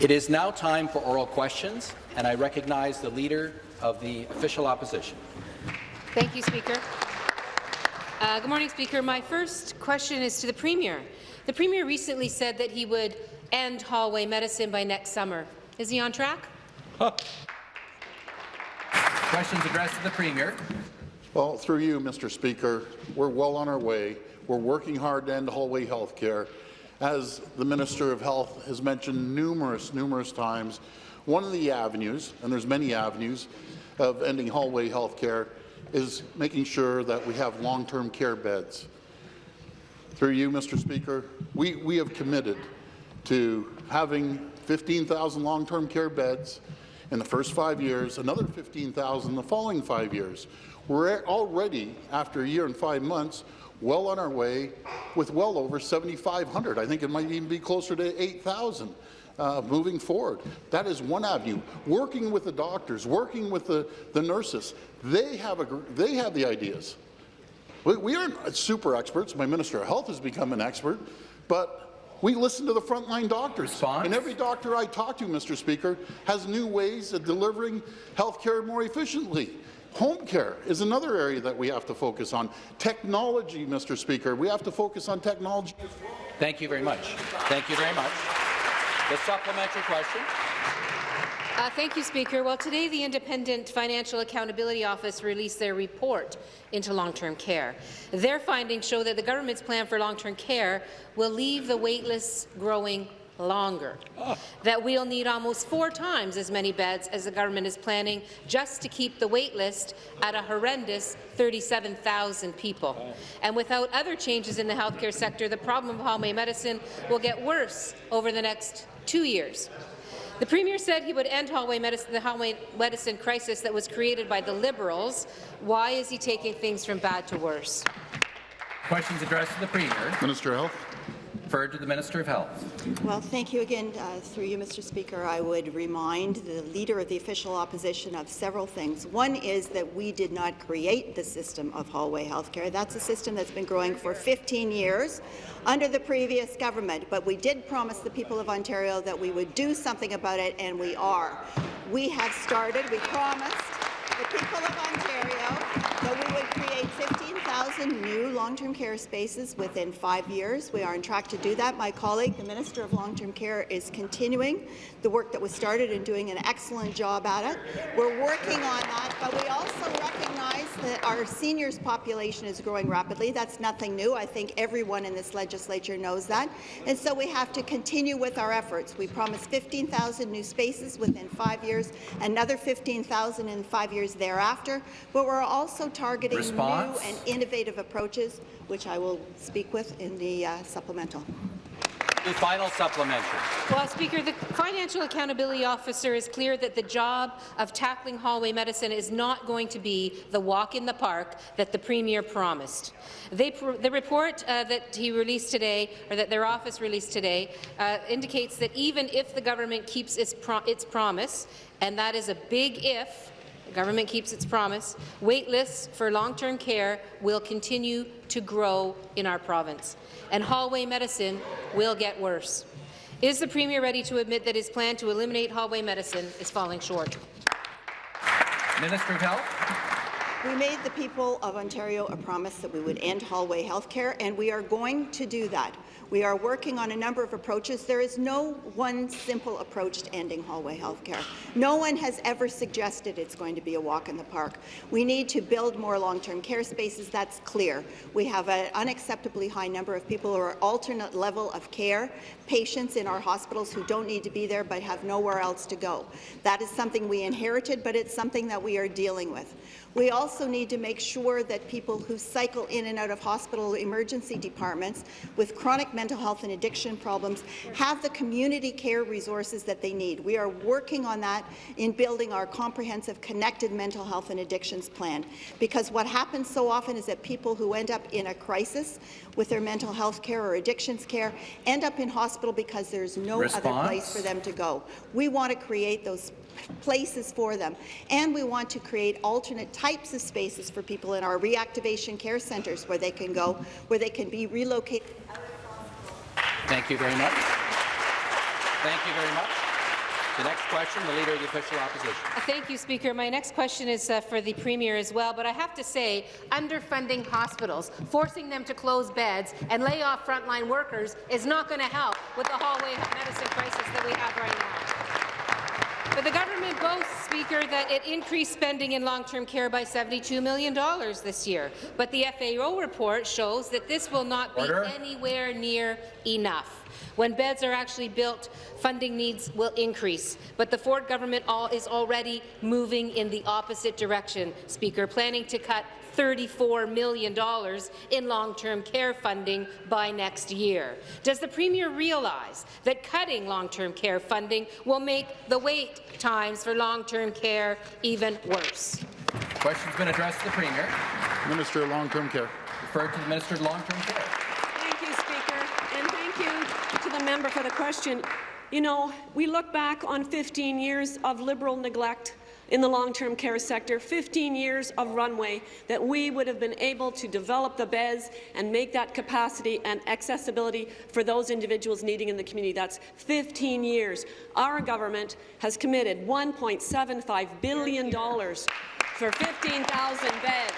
It is now time for oral questions, and I recognize the Leader of the Official Opposition. Thank you, Speaker. Uh, good morning, Speaker. My first question is to the Premier. The Premier recently said that he would end hallway medicine by next summer. Is he on track? Huh. Questions addressed to the Premier. Well, through you, Mr. Speaker, we're well on our way. We're working hard to end hallway health care. As the Minister of Health has mentioned numerous, numerous times, one of the avenues, and there's many avenues, of ending hallway health care is making sure that we have long-term care beds. Through you, Mr. Speaker, we, we have committed to having 15,000 long-term care beds in the first five years, another 15,000 the following five years. We're already, after a year and five months, well on our way with well over 7,500. I think it might even be closer to 8,000 uh, moving forward. That is one avenue. Working with the doctors, working with the, the nurses, they have, a, they have the ideas. We, we aren't super experts. My Minister of Health has become an expert, but we listen to the frontline doctors. Response? And every doctor I talk to, Mr. Speaker, has new ways of delivering health care more efficiently. Home care is another area that we have to focus on. Technology, Mr. Speaker, we have to focus on technology as well. Thank you very much. Thank you very much. The supplementary question. Uh, thank you, Speaker. Well, today the Independent Financial Accountability Office released their report into long-term care. Their findings show that the government's plan for long-term care will leave the waitlist growing longer, oh. that we'll need almost four times as many beds as the government is planning just to keep the wait list at a horrendous 37,000 people. Oh. And without other changes in the healthcare sector, the problem of hallway medicine will get worse over the next two years. The Premier said he would end hallway medicine, the hallway medicine crisis that was created by the Liberals. Why is he taking things from bad to worse? Questions addressed to the Premier. Minister of Health. Referred to the Minister of Health. Well, thank you again. Uh, through you, Mr. Speaker, I would remind the Leader of the Official Opposition of several things. One is that we did not create the system of hallway healthcare. That's a system that's been growing for 15 years under the previous government, but we did promise the people of Ontario that we would do something about it, and we are. We have started. We promised the people of Ontario that we would create 15,000 new long-term care spaces within five years. We are on track to do that. My colleague, the Minister of Long-Term Care, is continuing the work that was started and doing an excellent job at it. We're working on that, but we also recognize that our seniors population is growing rapidly. That's nothing new. I think everyone in this legislature knows that. And so we have to continue with our efforts. We promised 15,000 new spaces within five years, another 15,000 in five years thereafter, but we're also targeting Response? new and innovative approaches, which I will speak with in the uh, supplemental. The final supplementary. Well, Speaker, the Financial Accountability Officer is clear that the job of tackling hallway medicine is not going to be the walk in the park that the Premier promised. They, the report uh, that he released today, or that their office released today, uh, indicates that even if the government keeps its, pro its promise, and that is a big if, the government keeps its promise. Wait lists for long-term care will continue to grow in our province, and hallway medicine will get worse. Is the Premier ready to admit that his plan to eliminate hallway medicine is falling short? Minister of Health. We made the people of Ontario a promise that we would end hallway health care, and we are going to do that. We are working on a number of approaches. There is no one simple approach to ending hallway health care. No one has ever suggested it's going to be a walk in the park. We need to build more long-term care spaces. That's clear. We have an unacceptably high number of people who are alternate level of care, patients in our hospitals who don't need to be there but have nowhere else to go. That is something we inherited, but it's something that we are dealing with. We also need to make sure that people who cycle in and out of hospital emergency departments with chronic mental health and addiction problems have the community care resources that they need. We are working on that in building our comprehensive connected mental health and addictions plan, because what happens so often is that people who end up in a crisis with their mental health care or addictions care end up in hospital because there's no Response? other place for them to go. We want to create those places for them. And we want to create alternate types of spaces for people in our reactivation care centres where they can go, where they can be relocated. Thank you very much. Thank you very much. The next question, the Leader of the Official Opposition. Uh, Thank you, Speaker. My next question is uh, for the Premier as well, but I have to say, underfunding hospitals, forcing them to close beds and lay off frontline workers is not going to help with the hallway medicine crisis that we have right now. But the government boasts, Speaker, that it increased spending in long-term care by $72 million this year. But the FAO report shows that this will not be anywhere near enough. When beds are actually built, funding needs will increase. But the Ford government all is already moving in the opposite direction, Speaker, planning to cut $34 million in long-term care funding by next year. Does the Premier realize that cutting long-term care funding will make the wait times for long-term care even worse? Question's been addressed to the Premier. Minister of Long-Term Care. Referred to the Minister of Long-Term Care. Thank you, Speaker, and thank you to the member for the question. You know, we look back on 15 years of Liberal neglect in the long-term care sector, 15 years of runway that we would have been able to develop the beds and make that capacity and accessibility for those individuals needing in the community. That's 15 years. Our government has committed $1.75 billion for 15,000 beds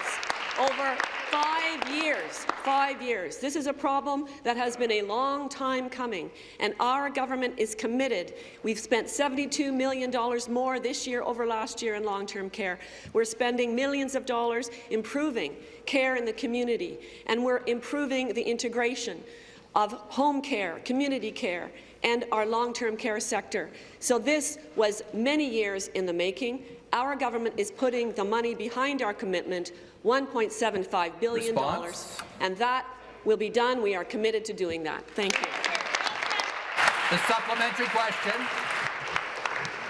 over five years. Five years. This is a problem that has been a long time coming, and our government is committed. We've spent $72 million more this year over last year in long-term care. We're spending millions of dollars improving care in the community, and we're improving the integration of home care, community care, and our long-term care sector. So this was many years in the making. Our government is putting the money behind our commitment, $1.75 billion, Response? and that will be done. We are committed to doing that. Thank you. The supplementary question.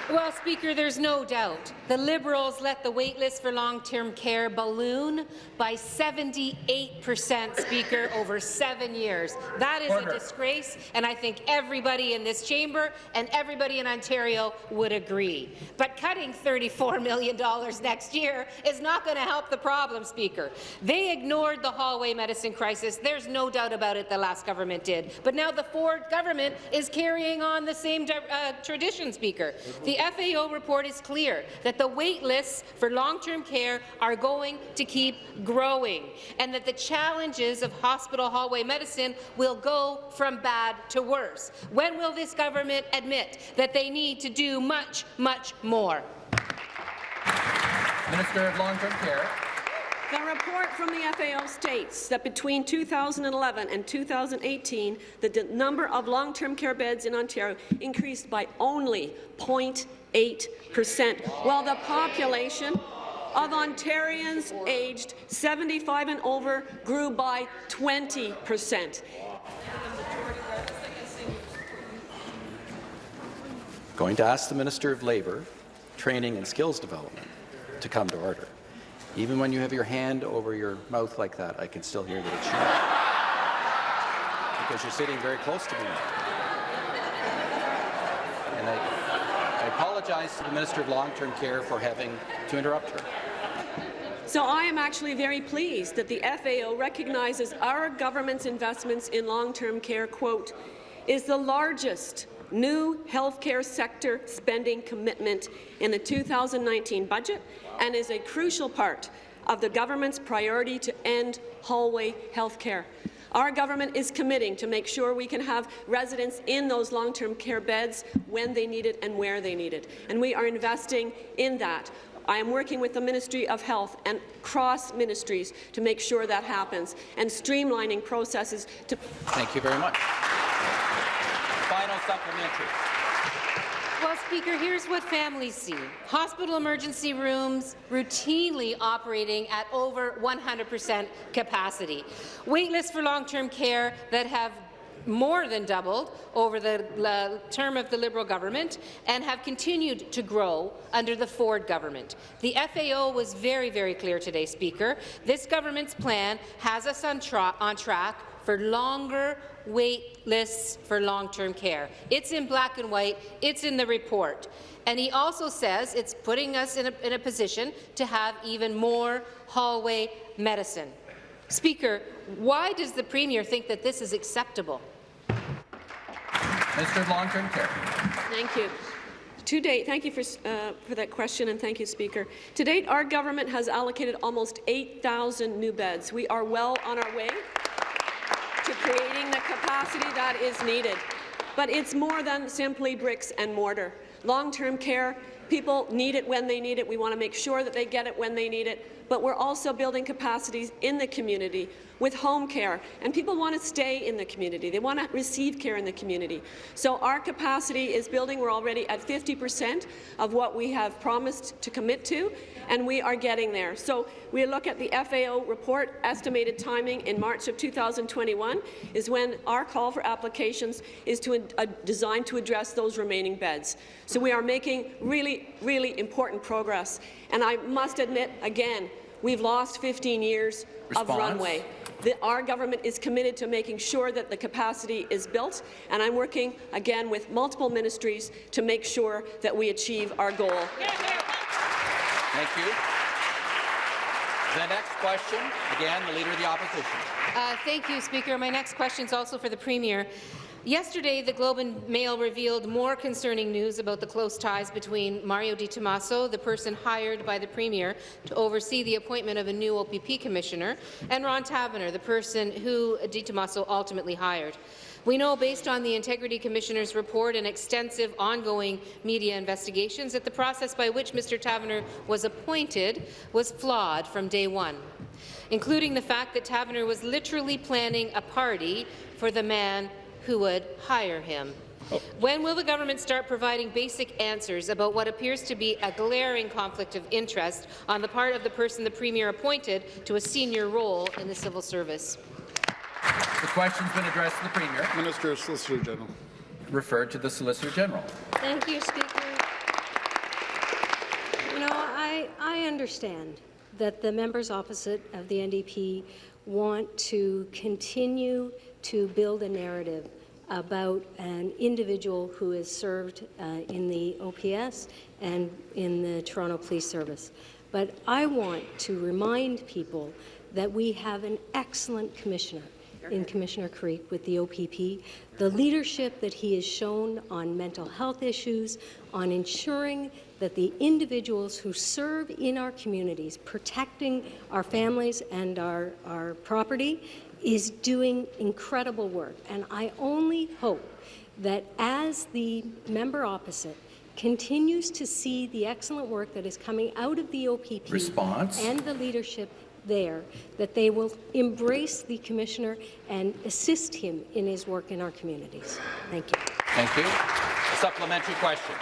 Well, Speaker, there's no doubt the Liberals let the waitlist for long-term care balloon by 78 percent, Speaker, over seven years. That is Order. a disgrace, and I think everybody in this chamber and everybody in Ontario would agree. But cutting $34 million next year is not going to help the problem, Speaker. They ignored the hallway medicine crisis. There's no doubt about it the last government did. But now the Ford government is carrying on the same uh, tradition, Speaker. The FAO report is clear that the wait lists for long-term care are going to keep growing and that the challenges of hospital hallway medicine will go from bad to worse. When will this government admit that they need to do much, much more? Minister of Long-Term Care. The report from the FAO states that between 2011 and 2018, the number of long-term care beds in Ontario increased by only 0.8 percent, while the population of Ontarians aged 75 and over grew by 20 percent. Going to ask the Minister of Labour, Training and Skills Development to come to order. Even when you have your hand over your mouth like that, I can still hear that it's you. Because you're sitting very close to me. And I, I apologize to the Minister of Long-Term Care for having to interrupt her. So I am actually very pleased that the FAO recognizes our government's investments in long-term care, quote, is the largest new healthcare sector spending commitment in the 2019 budget and is a crucial part of the government's priority to end hallway healthcare. Our government is committing to make sure we can have residents in those long-term care beds when they need it and where they need it, and we are investing in that. I am working with the Ministry of Health and cross ministries to make sure that happens, and streamlining processes to Thank you very much. Supplementary. Well, Speaker, here's what families see. Hospital emergency rooms routinely operating at over 100% capacity. Waitlists for long-term care that have more than doubled over the uh, term of the Liberal government and have continued to grow under the Ford government. The FAO was very, very clear today, Speaker. This government's plan has us on, tra on track for longer wait lists for long-term care. It's in black and white. It's in the report. And he also says it's putting us in a, in a position to have even more hallway medicine. Speaker, why does the Premier think that this is acceptable? Mr. Long-Term Care. Thank you. To date, thank you for, uh, for that question, and thank you, Speaker. To date, our government has allocated almost 8,000 new beds. We are well on our way to creating the capacity that is needed. But it's more than simply bricks and mortar. Long-term care, people need it when they need it. We want to make sure that they get it when they need it. But we're also building capacities in the community with home care, and people want to stay in the community. They want to receive care in the community. So our capacity is building. We're already at 50 percent of what we have promised to commit to, and we are getting there. So we look at the FAO report, estimated timing in March of 2021 is when our call for applications is to, uh, designed to address those remaining beds. So we are making really, really important progress. And I must admit, again, we've lost 15 years Response? of runway. The, our government is committed to making sure that the capacity is built, and I'm working again with multiple ministries to make sure that we achieve our goal. Thank you. The next question, again, the Leader of the Opposition. Uh, thank you, Speaker. My next question is also for the Premier. Yesterday, the Globe and Mail revealed more concerning news about the close ties between Mario Di Tommaso, the person hired by the Premier to oversee the appointment of a new OPP commissioner, and Ron Taverner, the person who Di Tommaso ultimately hired. We know, based on the Integrity Commissioner's report and extensive ongoing media investigations, that the process by which Mr. Taverner was appointed was flawed from day one, including the fact that Taverner was literally planning a party for the man who would hire him. Oh. When will the government start providing basic answers about what appears to be a glaring conflict of interest on the part of the person the Premier appointed to a senior role in the civil service? The question's been addressed to the Premier. Minister, Solicitor General. Referred to the Solicitor General. Thank you, Speaker. You know, I, I understand that the members opposite of the NDP want to continue to build a narrative about an individual who has served uh, in the OPS and in the Toronto Police Service. But I want to remind people that we have an excellent commissioner in Commissioner Carrique with the OPP, the leadership that he has shown on mental health issues, on ensuring that the individuals who serve in our communities, protecting our families and our, our property, is doing incredible work. And I only hope that as the member opposite continues to see the excellent work that is coming out of the OPP Response. and the leadership there, that they will embrace the Commissioner and assist him in his work in our communities. Thank you. Thank you. A supplementary question.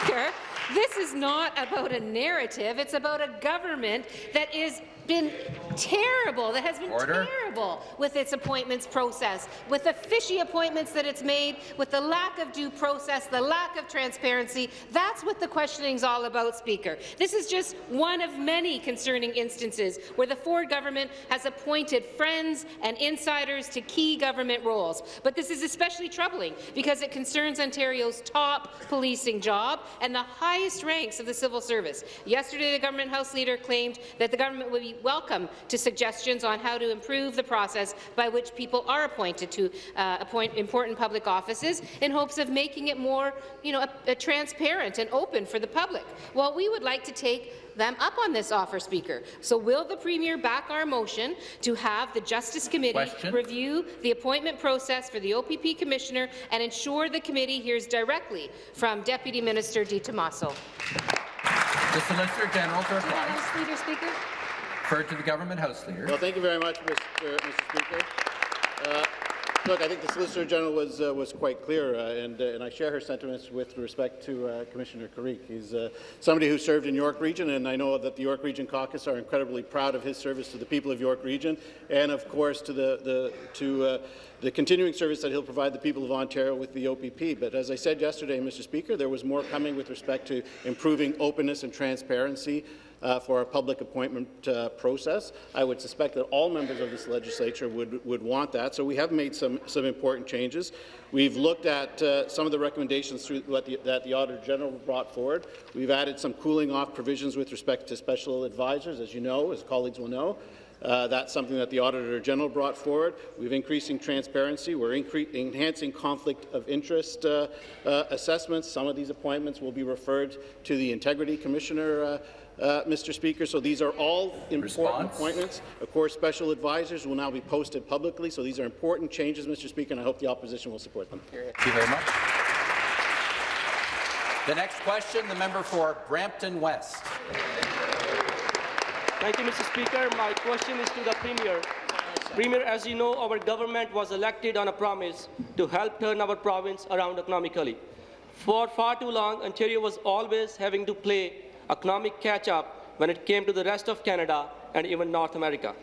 Speaker, this is not about a narrative. It's about a government that is been terrible, that has been Order. terrible with its appointments process, with the fishy appointments that it's made, with the lack of due process, the lack of transparency. That's what the questioning is all about, Speaker. This is just one of many concerning instances where the Ford government has appointed friends and insiders to key government roles. But this is especially troubling because it concerns Ontario's top policing job and the highest ranks of the civil service. Yesterday, the government House Leader claimed that the government would be welcome to suggestions on how to improve the process by which people are appointed to uh, appoint important public offices in hopes of making it more you know, a, a transparent and open for the public. Well, we would like to take them up on this offer, Speaker. So will the Premier back our motion to have the Justice Committee Question. review the appointment process for the OPP Commissioner and ensure the committee hears directly from Deputy Minister Di Tommaso? The Solicitor General. Leader, Speaker. Referred to the Government House Leader. Well, thank you very much, Mr. Mr. Speaker. Uh, Look, I think the Solicitor General was uh, was quite clear, uh, and uh, and I share her sentiments with respect to uh, Commissioner Carrique. He's uh, somebody who served in York Region, and I know that the York Region Caucus are incredibly proud of his service to the people of York Region, and of course to the the to uh, the continuing service that he'll provide the people of Ontario with the OPP. But as I said yesterday, Mr. Speaker, there was more coming with respect to improving openness and transparency uh, for our public appointment uh, process. I would suspect that all members of this legislature would, would want that. So we have made some, some important changes. We've looked at uh, some of the recommendations the, that the Auditor General brought forward. We've added some cooling off provisions with respect to special advisors, as you know, as colleagues will know. Uh, that's something that the Auditor General brought forward. We've increasing transparency. We're enhancing conflict of interest uh, uh, assessments. Some of these appointments will be referred to the Integrity Commissioner, uh, Mr. Speaker. So these are all important Response? appointments. Of course, special advisors will now be posted publicly. So these are important changes, Mr. Speaker, and I hope the opposition will support them. Thank you very much. The next question, the member for Brampton West. Thank you, Mr. Speaker. My question is to the Premier. Premier, as you know, our government was elected on a promise to help turn our province around economically. For far too long, Ontario was always having to play economic catch-up when it came to the rest of Canada and even North America.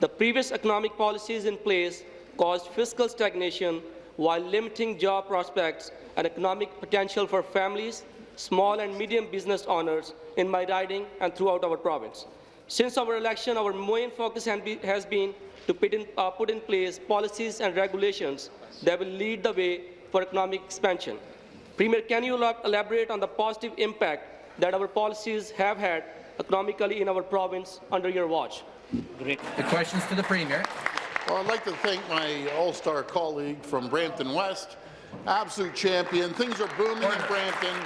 The previous economic policies in place caused fiscal stagnation while limiting job prospects and economic potential for families, small and medium business owners in my riding and throughout our province. Since our election, our main focus has been to put in, uh, put in place policies and regulations that will lead the way for economic expansion. Premier, can you elaborate on the positive impact that our policies have had economically in our province under your watch? Great. The questions to the Premier. Well, I'd like to thank my all-star colleague from Brampton West, absolute champion. Things are booming in Brampton.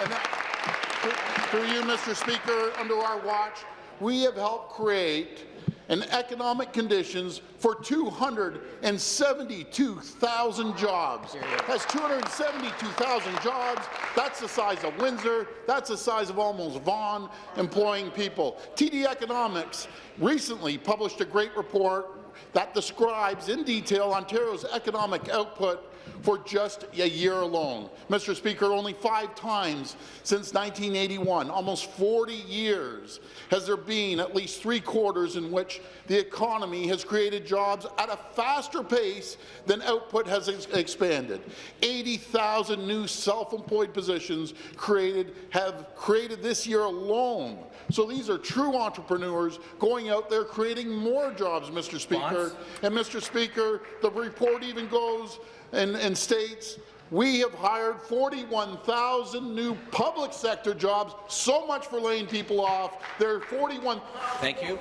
And that, through you, Mr. Speaker, under our watch, we have helped create an economic conditions for 272,000 jobs. That's 272,000 jobs. That's the size of Windsor. That's the size of almost Vaughan, employing people. TD Economics recently published a great report that describes in detail Ontario's economic output for just a year alone. Mr. Speaker, only five times since 1981, almost 40 years, has there been at least three quarters in which the economy has created jobs at a faster pace than output has ex expanded. 80,000 new self-employed positions created have created this year alone. So these are true entrepreneurs going out there creating more jobs, Mr. Speaker. And Mr. Speaker, the report even goes and, and states we have hired 41,000 new public sector jobs. So much for laying people off. There are 41. Thank you.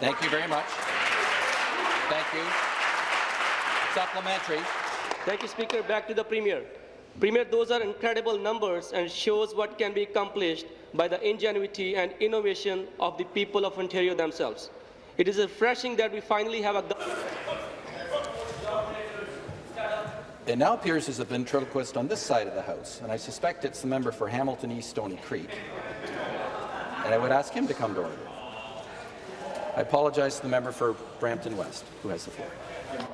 Thank you very much. Thank you. Supplementary. Thank you, Speaker. Back to the Premier. Premier, those are incredible numbers and shows what can be accomplished by the ingenuity and innovation of the people of Ontario themselves. It is refreshing that we finally have a It now appears there's a ventriloquist on this side of the House, and I suspect it's the member for Hamilton East Stony Creek. And I would ask him to come to order. I apologize to the member for Brampton West, who has the floor.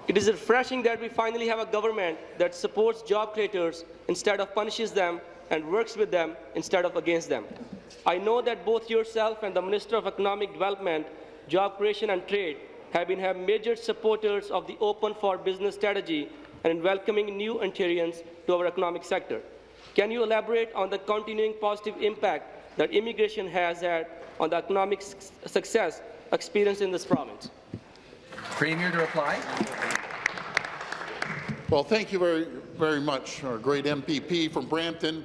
It is refreshing that we finally have a government that supports job creators instead of punishes them and works with them instead of against them. I know that both yourself and the Minister of Economic Development, Job Creation and Trade have been have major supporters of the Open for Business strategy and in welcoming new Ontarians to our economic sector. Can you elaborate on the continuing positive impact that immigration has had on the economic success experienced in this province? Premier to reply. Well, thank you very, very much, our great MPP from Brampton.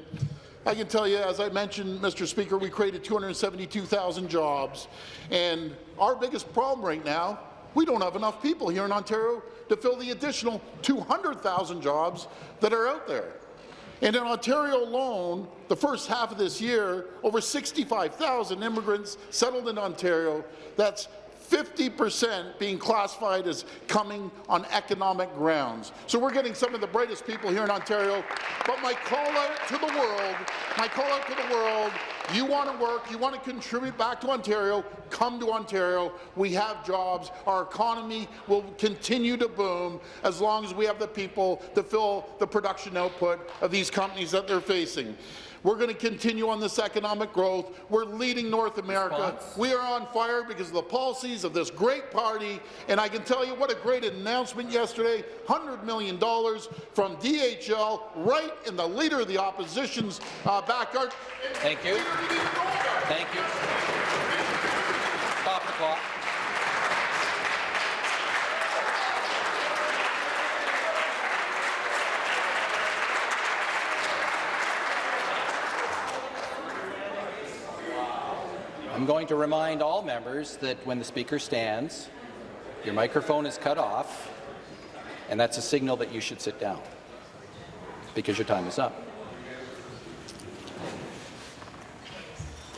I can tell you, as I mentioned, Mr. Speaker, we created 272,000 jobs, and our biggest problem right now, we don't have enough people here in Ontario to fill the additional 200,000 jobs that are out there. And in Ontario alone, the first half of this year, over 65,000 immigrants settled in Ontario. That's 50% being classified as coming on economic grounds. So we're getting some of the brightest people here in Ontario. But my call out to the world, my call out to the world, you want to work, you want to contribute back to Ontario, come to Ontario. We have jobs. Our economy will continue to boom as long as we have the people to fill the production output of these companies that they're facing. We're going to continue on this economic growth. We're leading North America. Response. We are on fire because of the policies of this great party. And I can tell you what a great announcement yesterday, $100 million from DHL right in the leader of the opposition's uh, backyard. Thank you. Thank you. Stop the clock. I'm going to remind all members that when the Speaker stands, your microphone is cut off, and that's a signal that you should sit down because your time is up.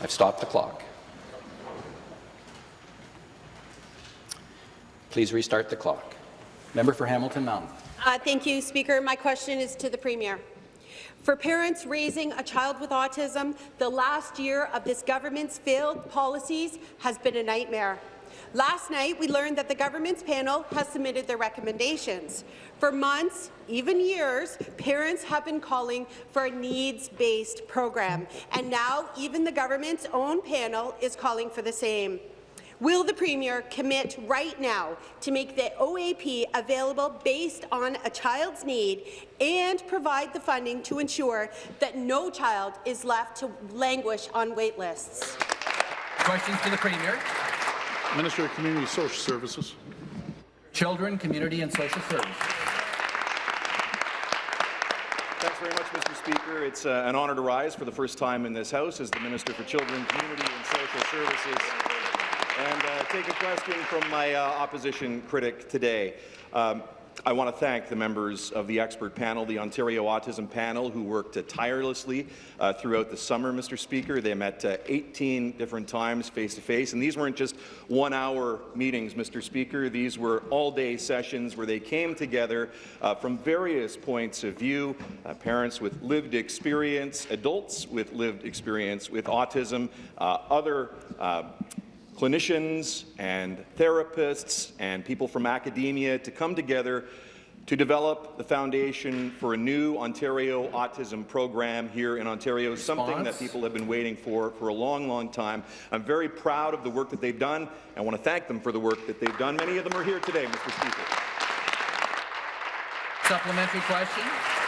I've stopped the clock. Please restart the clock. Member for Hamilton Mountain. Uh, thank you, Speaker. My question is to the Premier. For parents raising a child with autism, the last year of this government's failed policies has been a nightmare. Last night, we learned that the government's panel has submitted their recommendations. For months, even years, parents have been calling for a needs-based program, and now even the government's own panel is calling for the same. Will the Premier commit right now to make the OAP available based on a child's need and provide the funding to ensure that no child is left to languish on wait lists? Questions to the Premier. Minister of Community Social Services. Children, Community and Social Services. Thanks very much, Mr. Speaker. It's uh, an honour to rise for the first time in this House as the Minister for Children, Community and Social Services and uh, take a question from my uh, opposition critic today. Um, I want to thank the members of the expert panel, the Ontario Autism Panel, who worked uh, tirelessly uh, throughout the summer, Mr. Speaker. They met uh, 18 different times face-to-face, -face, and these weren't just one-hour meetings, Mr. Speaker. These were all-day sessions where they came together uh, from various points of view, uh, parents with lived experience, adults with lived experience with autism, uh, other clinicians and therapists and people from academia to come together to develop the foundation for a new Ontario autism program here in Ontario, Response? something that people have been waiting for for a long, long time. I'm very proud of the work that they've done. I want to thank them for the work that they've done. Many of them are here today, Mr. Speaker. Supplementary question.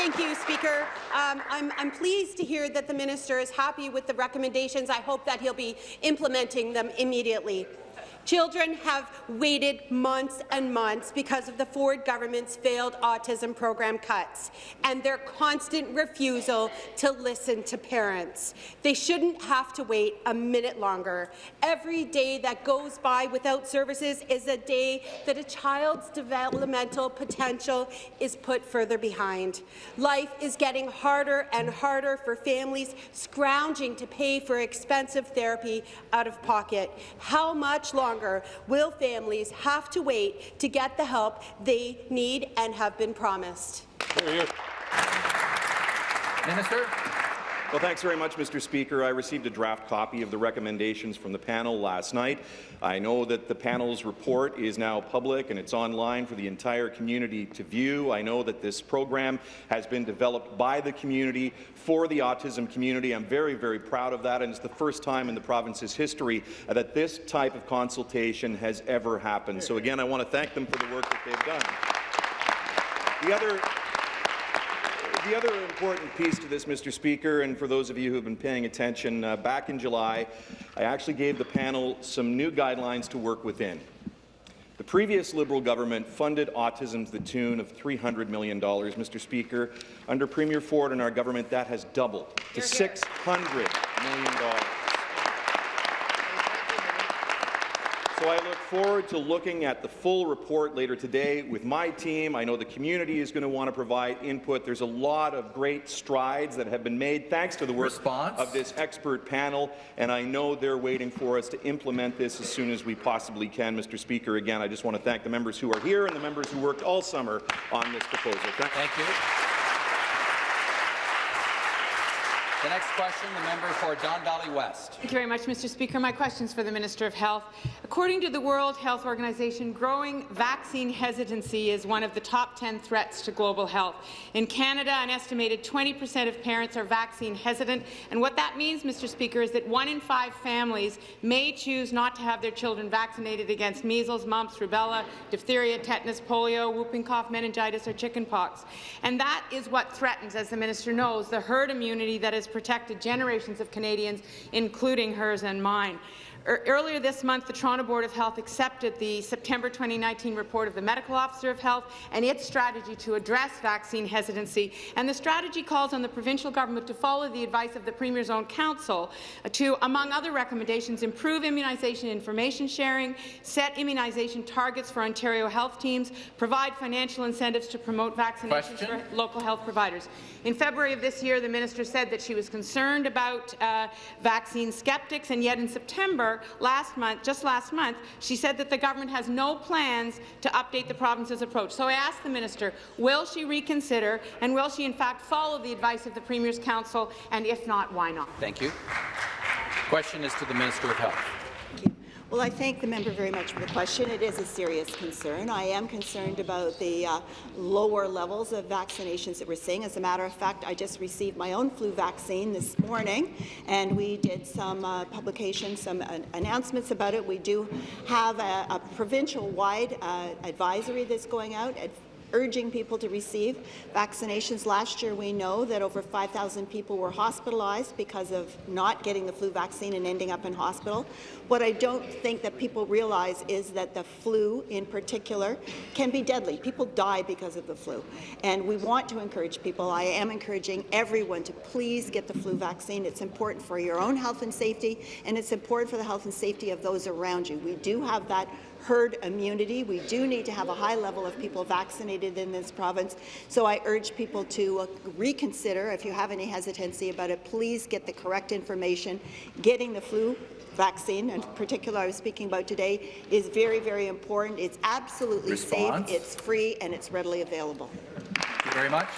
Thank you, Speaker. Um, I'm, I'm, pleased to hear that the minister is happy with the recommendations. I hope that he'll be implementing them immediately. Children have waited months and months because of the Ford government's failed autism program cuts and their constant refusal to listen to parents. They shouldn't have to wait a minute longer. Every day that goes by without services is a day that a child's developmental potential is put further behind. Life is getting harder and harder for families scrounging to pay for expensive therapy out of pocket. How much longer longer will families have to wait to get the help they need and have been promised. Minister. Well, thanks very much, Mr. Speaker. I received a draft copy of the recommendations from the panel last night. I know that the panel's report is now public and it's online for the entire community to view. I know that this program has been developed by the community for the autism community. I'm very, very proud of that, and it's the first time in the province's history that this type of consultation has ever happened. So again, I want to thank them for the work that they've done. The other the other important piece to this, Mr. Speaker, and for those of you who have been paying attention, uh, back in July, I actually gave the panel some new guidelines to work within. The previous Liberal government funded autism to the tune of $300 million, Mr. Speaker. Under Premier Ford and our government, that has doubled to $600 million. So I look forward to looking at the full report later today with my team. I know the community is going to want to provide input. There's a lot of great strides that have been made thanks to the work Response? of this expert panel, and I know they're waiting for us to implement this as soon as we possibly can. Mr. Speaker, again, I just want to thank the members who are here and the members who worked all summer on this proposal. Thank, thank you. The next question, the member for Don Valley West. Thank you very much, Mr. Speaker. My question is for the Minister of Health. According to the World Health Organization, growing vaccine hesitancy is one of the top 10 threats to global health. In Canada, an estimated 20 percent of parents are vaccine hesitant, and what that means, Mr. Speaker, is that one in five families may choose not to have their children vaccinated against measles, mumps, rubella, diphtheria, tetanus, polio, whooping cough, meningitis, or chickenpox. And that is what threatens, as the minister knows, the herd immunity that is protected generations of Canadians, including hers and mine. Er, earlier this month, the Toronto Board of Health accepted the September 2019 report of the Medical Officer of Health and its strategy to address vaccine hesitancy. And the strategy calls on the provincial government to follow the advice of the Premier's own council to, among other recommendations, improve immunization information sharing, set immunization targets for Ontario health teams, provide financial incentives to promote vaccinations Question? for local health providers. In February of this year, the minister said that she was concerned about uh, vaccine skeptics, and yet in September last month, just last month, she said that the government has no plans to update the province's approach. So I asked the minister, will she reconsider, and will she in fact follow the advice of the Premier's Council, and if not, why not? Thank you. Question is to the Minister of Health. Well, I thank the member very much for the question. It is a serious concern. I am concerned about the uh, lower levels of vaccinations that we're seeing. As a matter of fact, I just received my own flu vaccine this morning, and we did some uh, publications, some announcements about it. We do have a, a provincial-wide uh, advisory that's going out urging people to receive vaccinations. Last year, we know that over 5,000 people were hospitalized because of not getting the flu vaccine and ending up in hospital. What I don't think that people realize is that the flu, in particular, can be deadly. People die because of the flu. And we want to encourage people. I am encouraging everyone to please get the flu vaccine. It's important for your own health and safety, and it's important for the health and safety of those around you. We do have that herd immunity. We do need to have a high level of people vaccinated in this province. So I urge people to uh, reconsider, if you have any hesitancy about it, please get the correct information. Getting the flu vaccine, in particular I was speaking about today, is very, very important. It's absolutely Response. safe, it's free, and it's readily available. You very much.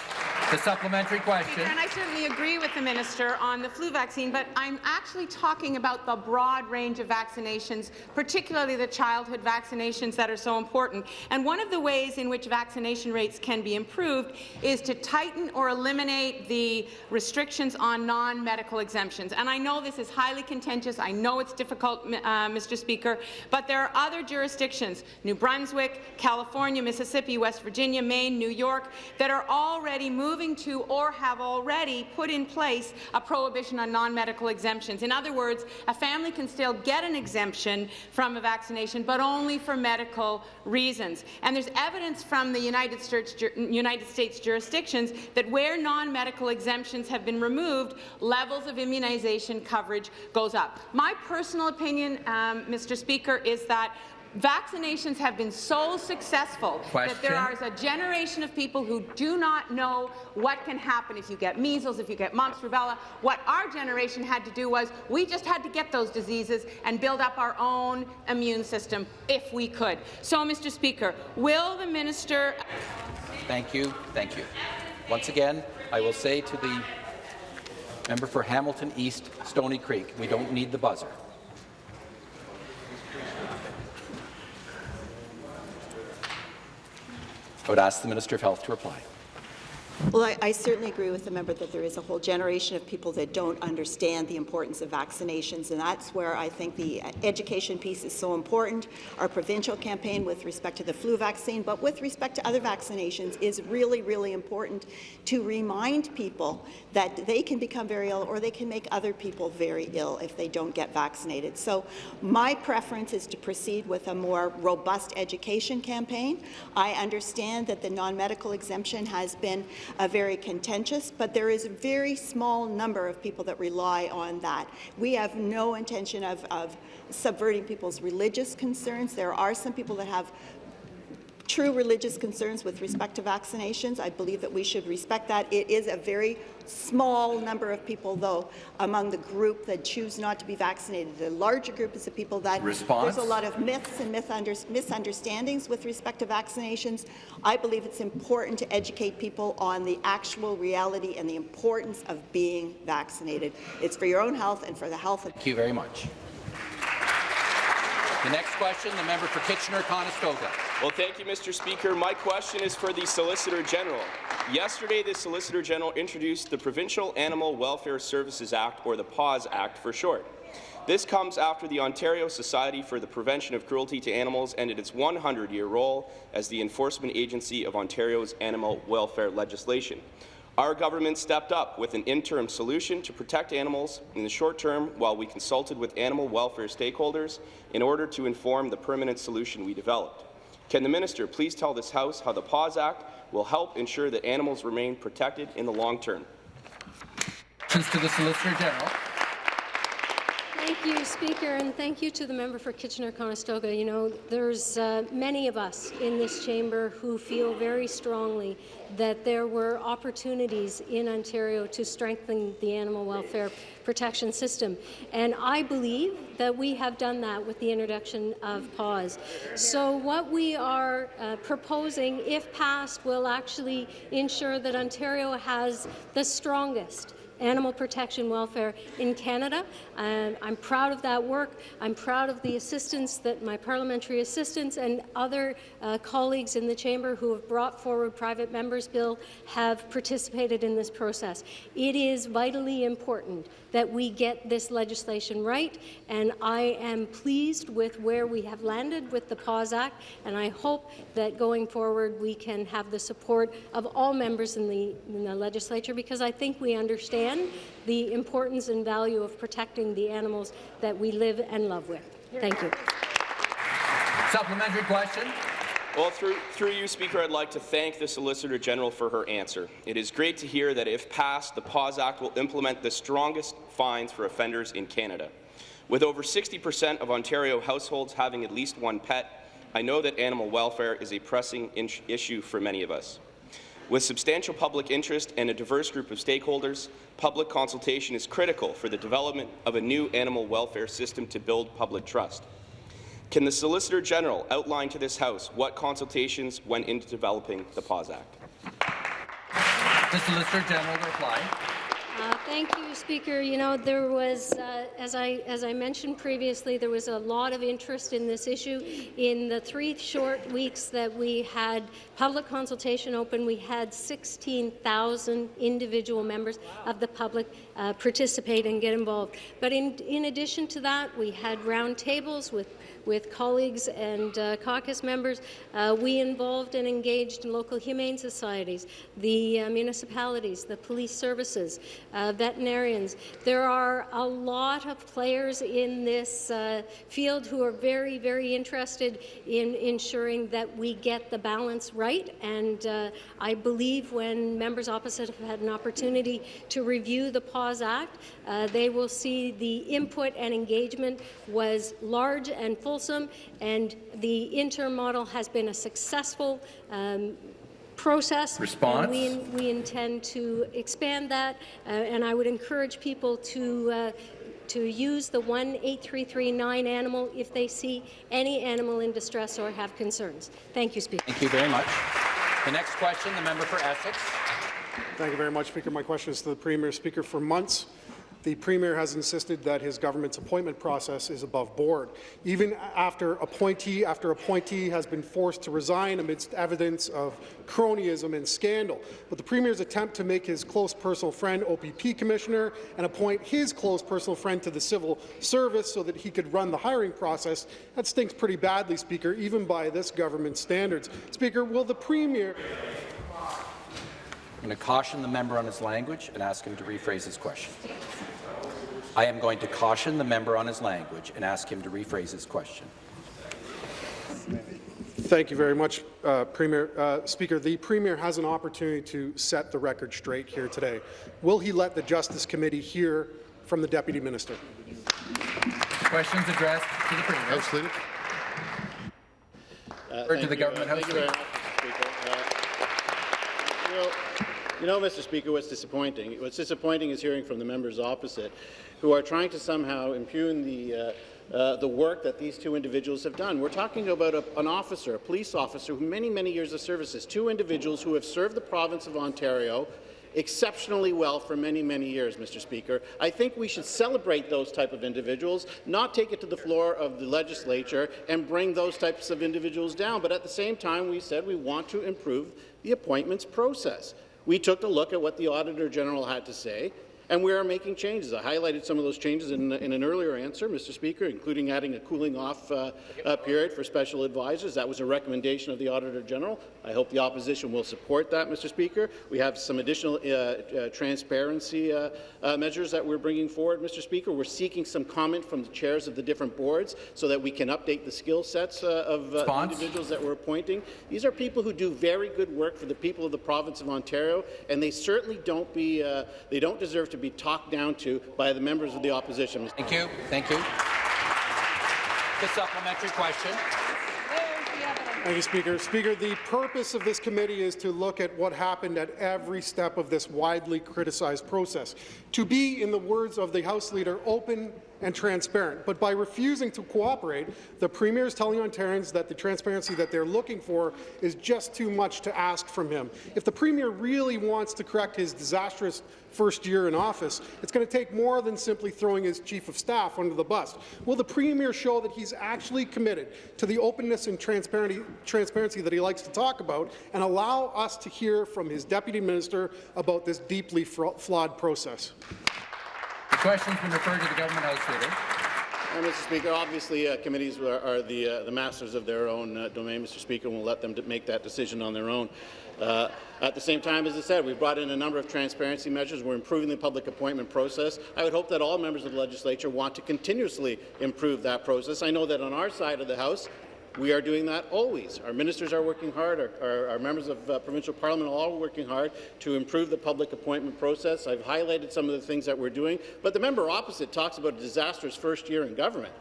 The supplementary question. And I certainly agree with the minister on the flu vaccine, but I'm actually talking about the broad range of vaccinations, particularly the childhood vaccinations that are so important. And one of the ways in which vaccination rates can be improved is to tighten or eliminate the restrictions on non-medical exemptions. And I know this is highly contentious. I know it's difficult, uh, Mr. Speaker, but there are other jurisdictions, New Brunswick, California, Mississippi, West Virginia, Maine, New York, that are already moving moving to or have already put in place a prohibition on non-medical exemptions. In other words, a family can still get an exemption from a vaccination, but only for medical reasons. And there's evidence from the United States, United States jurisdictions that where non-medical exemptions have been removed, levels of immunization coverage goes up. My personal opinion, um, Mr. Speaker, is that vaccinations have been so successful Question. that there is a generation of people who do not know what can happen if you get measles, if you get mumps, rubella. What our generation had to do was we just had to get those diseases and build up our own immune system if we could. So, Mr. Speaker, will the minister... Thank you. Thank you. Once again, I will say to the member for Hamilton East, Stony Creek, we don't need the buzzer. I would ask the Minister of Health to reply. Well, I, I, certainly agree with the member that there is a whole generation of people that don't understand the importance of vaccinations, and that's where I think the education piece is so important. Our provincial campaign with respect to the flu vaccine, but with respect to other vaccinations, is really, really important to remind people that they can become very ill or they can make other people very ill if they don't get vaccinated. So my preference is to proceed with a more robust education campaign. I understand that the non-medical exemption has been uh, very contentious, but there is a very small number of people that rely on that. We have no intention of, of subverting people's religious concerns. There are some people that have true religious concerns with respect to vaccinations. I believe that we should respect that. It is a very small number of people, though, among the group that choose not to be vaccinated. The larger group is the people that Response? there's a lot of myths and misunderstandings with respect to vaccinations. I believe it's important to educate people on the actual reality and the importance of being vaccinated. It's for your own health and for the health of... Thank you very much. The next question, the member for Kitchener-Conestoga. Well, thank you, Mr. Speaker. My question is for the Solicitor General. Yesterday, the Solicitor General introduced the Provincial Animal Welfare Services Act, or the PAWS Act for short. This comes after the Ontario Society for the Prevention of Cruelty to Animals ended its 100-year role as the enforcement agency of Ontario's animal welfare legislation. Our government stepped up with an interim solution to protect animals in the short term while we consulted with animal welfare stakeholders in order to inform the permanent solution we developed. Can the minister please tell this House how the PAWS Act will help ensure that animals remain protected in the long term? To the Solicitor General. Thank you, Speaker, and thank you to the member for Kitchener-Conestoga. You know, there's uh, many of us in this chamber who feel very strongly that there were opportunities in Ontario to strengthen the animal welfare protection system. And I believe that we have done that with the introduction of PAWS. So what we are uh, proposing, if passed, will actually ensure that Ontario has the strongest animal protection welfare in Canada. And I'm proud of that work. I'm proud of the assistance that my parliamentary assistants and other uh, colleagues in the chamber who have brought forward private members' bill have participated in this process. It is vitally important that we get this legislation right, and I am pleased with where we have landed with the PAWS Act, and I hope that going forward we can have the support of all members in the, in the legislature because I think we understand the importance and value of protecting the animals that we live and love with. Thank you. Supplementary question. Well, through, through you, Speaker, I'd like to thank the Solicitor General for her answer. It is great to hear that if passed, the PAWS Act will implement the strongest fines for offenders in Canada. With over 60% of Ontario households having at least one pet, I know that animal welfare is a pressing issue for many of us. With substantial public interest and a diverse group of stakeholders, public consultation is critical for the development of a new animal welfare system to build public trust. Can the Solicitor General outline to this House what consultations went into developing the PAWS Act? The Solicitor General to reply. Uh, thank you, Speaker. You know, there was, uh, as I as I mentioned previously, there was a lot of interest in this issue. In the three short weeks that we had public consultation open, we had 16,000 individual members of the public uh, participate and get involved. But in in addition to that, we had roundtables with with colleagues and uh, caucus members. Uh, we involved and engaged in local humane societies, the uh, municipalities, the police services, uh, veterinarians. There are a lot of players in this uh, field who are very, very interested in ensuring that we get the balance right. And uh, I believe when members opposite have had an opportunity to review the PAWS Act, they will see the input and engagement was large and fulsome, and the interim model has been a successful um, process. Response. we, we intend to expand that, uh, and I would encourage people to uh, to use the 18339 animal if they see any animal in distress or have concerns. Thank you, Speaker. Thank you very much. The next question, the member for Essex. Thank you very much, Speaker. My question is to the Premier. Speaker, for months, the Premier has insisted that his government's appointment process is above board. Even after appointee after appointee has been forced to resign amidst evidence of cronyism and scandal. But the Premier's attempt to make his close personal friend OPP Commissioner and appoint his close personal friend to the civil service so that he could run the hiring process, that stinks pretty badly, Speaker, even by this government standards. Speaker, will the Premier I'm going to caution the member on his language and ask him to rephrase his question. I am going to caution the member on his language and ask him to rephrase his question. Thank you very much, uh, Premier. Uh, Speaker, the Premier has an opportunity to set the record straight here today. Will he let the Justice Committee hear from the Deputy Minister? Questions addressed to the Premier. House Leader. Uh, to the you, government uh, House thank you know, Mr. Speaker, what's disappointing? What's disappointing is hearing from the members opposite, who are trying to somehow impugn the uh, uh, the work that these two individuals have done. We're talking about a, an officer, a police officer, who many, many years of services, two individuals who have served the province of Ontario exceptionally well for many, many years, Mr. Speaker. I think we should celebrate those type of individuals, not take it to the floor of the legislature and bring those types of individuals down. But at the same time, we said we want to improve the appointments process. We took a look at what the Auditor General had to say, And we are making changes. I highlighted some of those changes in, in an earlier answer, Mr. Speaker, including adding a cooling off uh, uh, period for special advisors. That was a recommendation of the Auditor General. I hope the opposition will support that, Mr. Speaker. We have some additional uh, uh, transparency uh, uh, measures that we're bringing forward, Mr. Speaker. We're seeking some comment from the chairs of the different boards so that we can update the skill sets uh, of uh, individuals that we're appointing. These are people who do very good work for the people of the province of Ontario, and they certainly don't be uh, they don't deserve to be talked down to by the members of the opposition. Thank you. Thank you. The supplementary question. Thank you, Speaker. Speaker, the purpose of this committee is to look at what happened at every step of this widely criticized process. To be, in the words of the House Leader, open and transparent. But by refusing to cooperate, the Premier is telling Ontarians that the transparency that they're looking for is just too much to ask from him. If the Premier really wants to correct his disastrous first year in office, it's going to take more than simply throwing his Chief of Staff under the bus. Will the Premier show that he's actually committed to the openness and transparency, transparency that he likes to talk about and allow us to hear from his Deputy Minister about this deeply flawed process? Question's been referred to the Government House Leader. Uh, Mr. Speaker, obviously uh, committees are, are the, uh, the masters of their own uh, domain, Mr. Speaker, and we'll let them make that decision on their own. Uh, at the same time, as I said, we've brought in a number of transparency measures. We're improving the public appointment process. I would hope that all members of the legislature want to continuously improve that process. I know that on our side of the House, we are doing that always. Our ministers are working hard. Our, our, our members of uh, provincial parliament are all working hard to improve the public appointment process. I've highlighted some of the things that we're doing. But the member opposite talks about a disastrous first year in government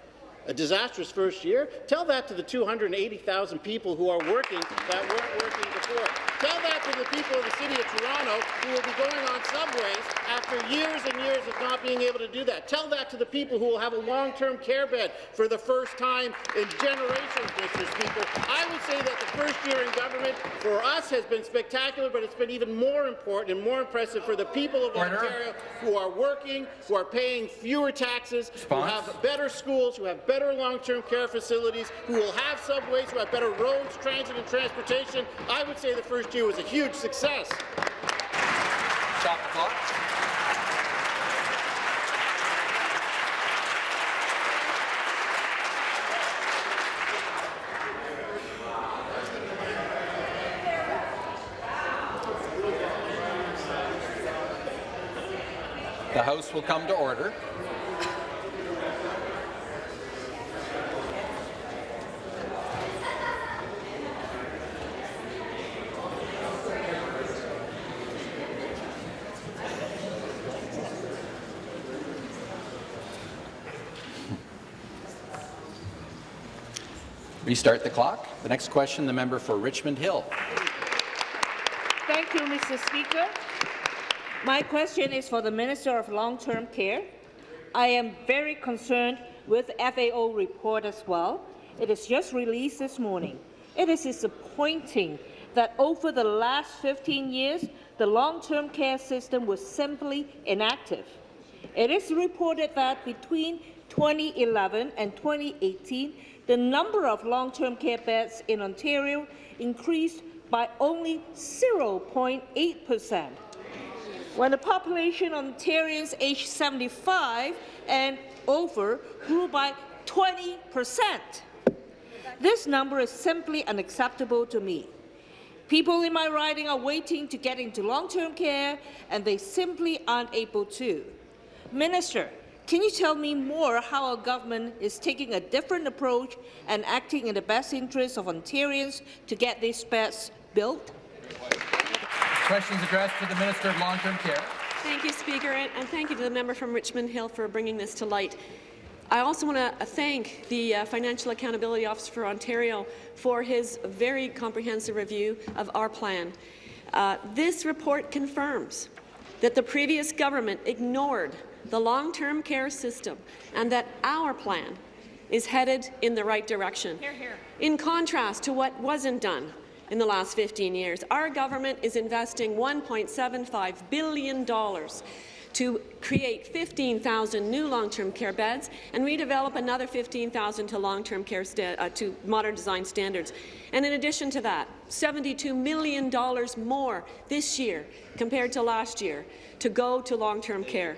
a disastrous first year. Tell that to the 280,000 people who are working that weren't working before. Tell that to the people of the City of Toronto who will be going on subways after years and years of not being able to do that. Tell that to the people who will have a long-term care bed for the first time in generations, Mr. Speaker. I would say that the first year in government for us has been spectacular, but it's been even more important and more impressive for the people of Order. Ontario who are working, who are paying fewer taxes, Response. who have better schools, who have better long-term care facilities, who will have subways, who have better roads, transit and transportation. I would say the first year was a huge success. Stop the clock. The House will come to order. Restart the clock. The next question, the member for Richmond Hill. Thank you, Mr. Speaker. My question is for the Minister of Long-Term Care. I am very concerned with FAO report as well. It is just released this morning. It is disappointing that over the last 15 years, the long-term care system was simply inactive. It is reported that between 2011 and 2018, the number of long-term care beds in Ontario increased by only 0.8 percent. When the population of Ontarians aged 75 and over grew by 20 percent. This number is simply unacceptable to me. People in my riding are waiting to get into long-term care, and they simply aren't able to. Minister, can you tell me more how our government is taking a different approach and acting in the best interests of Ontarians to get these beds built? Questions addressed to the Minister of Long-Term Care. Thank you, Speaker, and thank you to the member from Richmond Hill for bringing this to light. I also want to thank the uh, Financial Accountability Officer for Ontario for his very comprehensive review of our plan. Uh, this report confirms that the previous government ignored the long-term care system and that our plan is headed in the right direction. Hear, hear. In contrast to what wasn't done in the last 15 years, our government is investing $1.75 billion to create 15,000 new long-term care beds and redevelop another 15,000 to long-term care uh, to modern design standards. And in addition to that, $72 million more this year compared to last year to go to long-term care.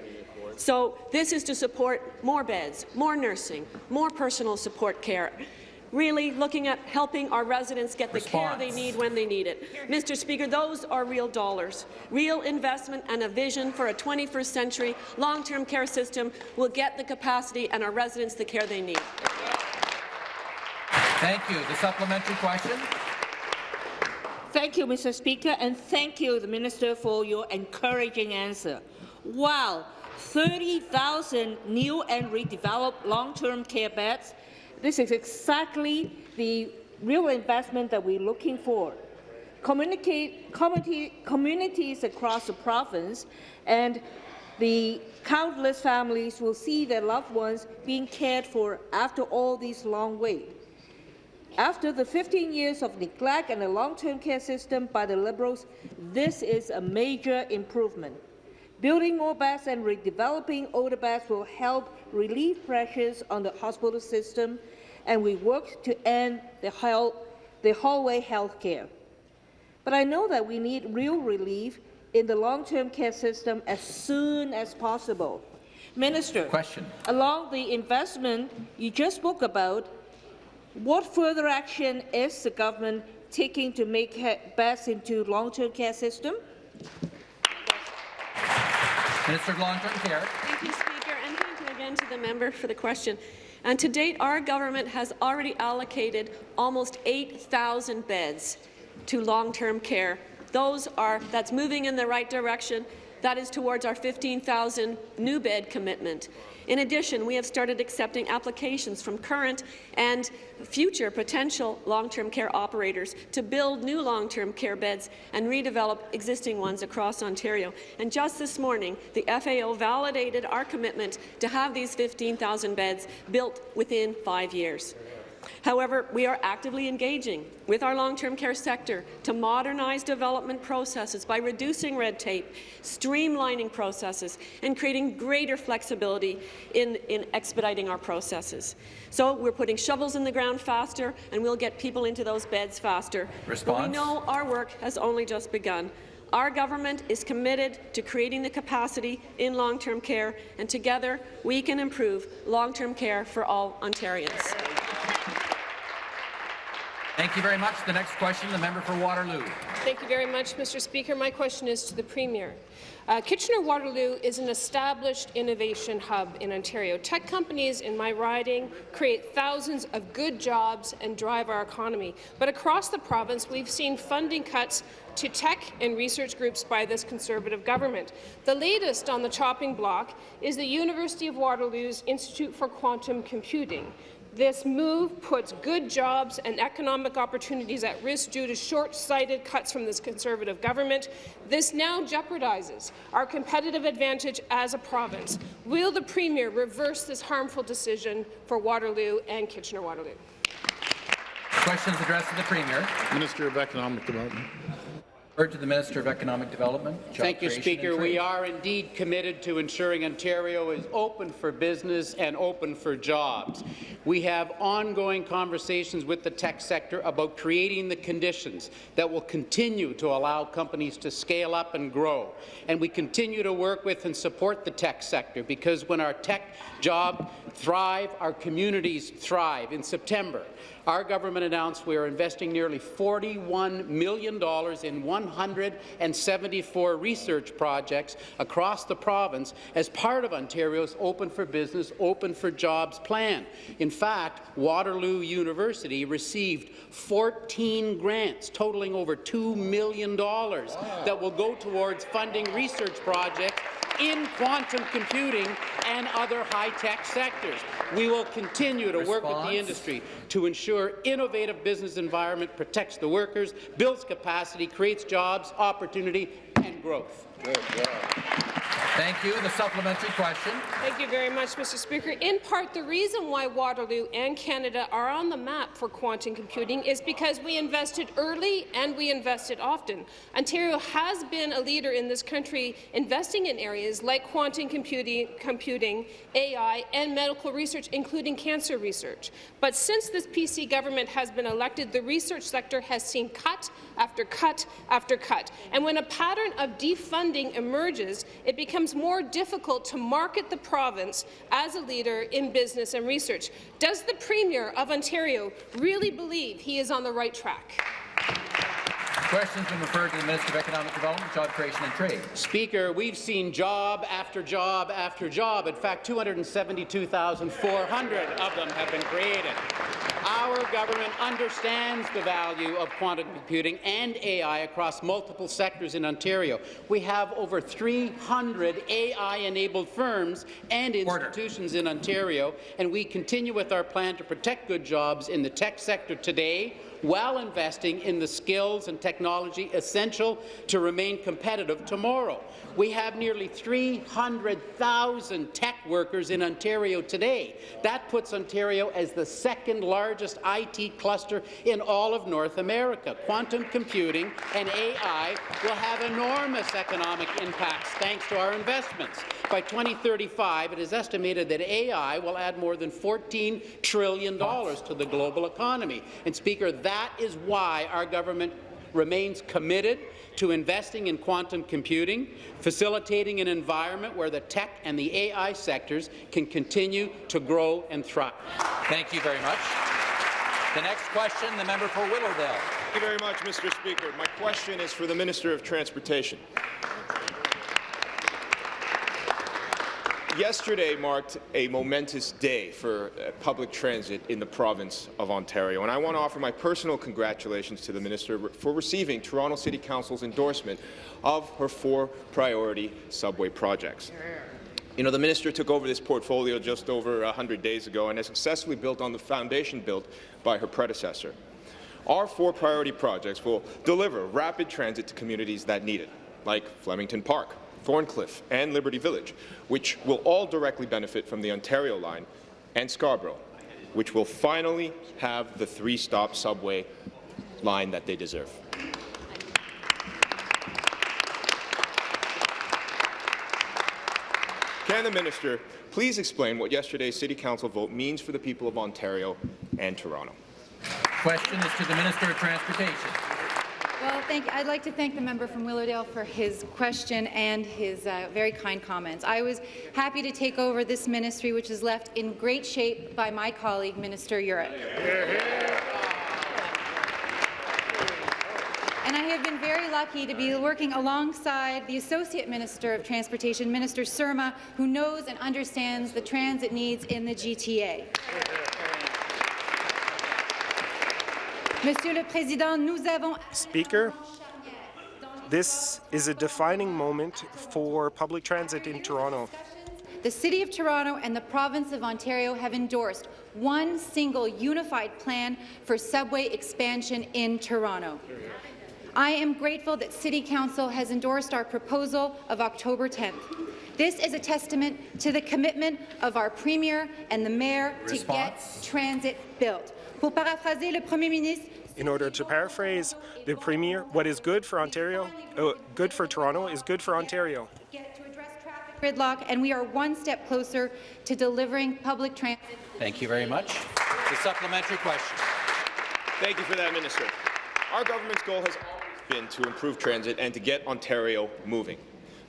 So this is to support more beds, more nursing, more personal support care, really looking at helping our residents get the Response. care they need when they need it. Mr. Speaker, those are real dollars. Real investment and a vision for a 21st century long-term care system will get the capacity and our residents the care they need. Thank you. The supplementary question. Thank you, Mr. Speaker, and thank you, the Minister, for your encouraging answer. Wow, 30,000 new and redeveloped long-term care beds. This is exactly the real investment that we're looking for. Communicate, communities across the province and the countless families will see their loved ones being cared for after all these long wait. After the 15 years of neglect and a long-term care system by the Liberals, this is a major improvement. Building more beds and redeveloping older beds will help relieve pressures on the hospital system, and we work to end the, the hallway health care. But I know that we need real relief in the long-term care system as soon as possible. Minister, Question. along the investment you just spoke about, what further action is the government taking to make beds into long-term care system? Minister of Long-Term Care. Thank you, Speaker, and thank you again to the member for the question. And to date, our government has already allocated almost 8,000 beds to long-term care. Those are that's moving in the right direction. That is towards our 15,000 new bed commitment. In addition, we have started accepting applications from current and future potential long-term care operators to build new long-term care beds and redevelop existing ones across Ontario. And just this morning, the FAO validated our commitment to have these 15,000 beds built within five years. However, we are actively engaging with our long-term care sector to modernize development processes by reducing red tape, streamlining processes, and creating greater flexibility in, in expediting our processes. So we're putting shovels in the ground faster, and we'll get people into those beds faster. Response? But we know our work has only just begun. Our government is committed to creating the capacity in long-term care, and together we can improve long-term care for all Ontarians. Thank you very much. The next question, the member for Waterloo. Thank you very much, Mr. Speaker. My question is to the Premier. Uh, Kitchener-Waterloo is an established innovation hub in Ontario. Tech companies in my riding create thousands of good jobs and drive our economy. But across the province, we've seen funding cuts to tech and research groups by this Conservative government. The latest on the chopping block is the University of Waterloo's Institute for Quantum Computing. This move puts good jobs and economic opportunities at risk due to short-sighted cuts from this Conservative government. This now jeopardizes our competitive advantage as a province. Will the Premier reverse this harmful decision for Waterloo and Kitchener-Waterloo? Questions addressed to the Premier. Minister of Economic Development. Word to the Minister of Economic Development. Thank you, Speaker. We are indeed committed to ensuring Ontario is open for business and open for jobs. We have ongoing conversations with the tech sector about creating the conditions that will continue to allow companies to scale up and grow. And we continue to work with and support the tech sector because when our tech jobs thrive, our communities thrive. In September, our government announced we are investing nearly $41 million in 174 research projects across the province as part of Ontario's Open for Business, Open for Jobs plan. In fact, Waterloo University received 14 grants totaling over $2 million that will go towards funding research projects in quantum computing and other high-tech sectors. We will continue to Response. work with the industry to ensure innovative business environment protects the workers, builds capacity, creates jobs, opportunity, and growth. Thank you. The supplementary question. Thank you very much, Mr. Speaker. In part, the reason why Waterloo and Canada are on the map for quantum computing is because we invested early and we invested often. Ontario has been a leader in this country investing in areas like quantum computing, computing AI, and medical research, including cancer research. But since this PC government has been elected, the research sector has seen cut after cut after cut. And when a pattern of defunding emerges, it becomes more difficult to market the province as a leader in business and research. Does the Premier of Ontario really believe he is on the right track? Question's been referred to the Minister of Economic Development, Job Creation and Trade. Speaker, we've seen job after job after job. In fact, 272,400 of them have been created. Our government understands the value of quantum computing and AI across multiple sectors in Ontario. We have over 300 AI-enabled firms and institutions in Ontario, and we continue with our plan to protect good jobs in the tech sector today while investing in the skills and technology essential to remain competitive tomorrow. We have nearly 300,000 tech workers in Ontario today. That puts Ontario as the second largest IT cluster in all of North America. Quantum computing and AI will have enormous economic impacts thanks to our investments. By 2035, it is estimated that AI will add more than $14 trillion to the global economy. And Speaker, that is why our government remains committed to investing in quantum computing, facilitating an environment where the tech and the AI sectors can continue to grow and thrive. Thank you very much. The next question, the member for Willowdale. Thank you very much, Mr. Speaker. My question is for the Minister of Transportation. Yesterday marked a momentous day for uh, public transit in the province of Ontario, and I want to offer my personal congratulations to the Minister for receiving Toronto City Council's endorsement of her four priority subway projects. You know, the minister took over this portfolio just over 100 days ago and has successfully built on the foundation built by her predecessor. Our four priority projects will deliver rapid transit to communities that need it, like Flemingdon Park, Thorncliffe and Liberty Village, which will all directly benefit from the Ontario line, and Scarborough, which will finally have the three-stop subway line that they deserve. Can the minister please explain what yesterday's City Council vote means for the people of Ontario and Toronto? Question is to the Minister of Transportation. Well, thank, I'd like to thank the member from Willowdale for his question and his uh, very kind comments. I was happy to take over this ministry, which is left in great shape by my colleague, Minister Yurek. And I have been very lucky to be working alongside the Associate Minister of Transportation, Minister Surma, who knows and understands the transit needs in the GTA. Speaker, this is a defining moment for public transit in Toronto. The City of Toronto and the Province of Ontario have endorsed one single unified plan for subway expansion in Toronto. I am grateful that City Council has endorsed our proposal of October 10th. This is a testament to the commitment of our Premier and the Mayor Response. to get transit built. Pour paraphraser le Premier ministre, In order to paraphrase the Premier, what is good for Ontario, uh, good for Toronto is good for Ontario. gridlock, and we are one step closer to delivering public transit. Thank you very much. The supplementary question. Thank you for that, Minister. Our government's goal has always been to improve transit and to get Ontario moving.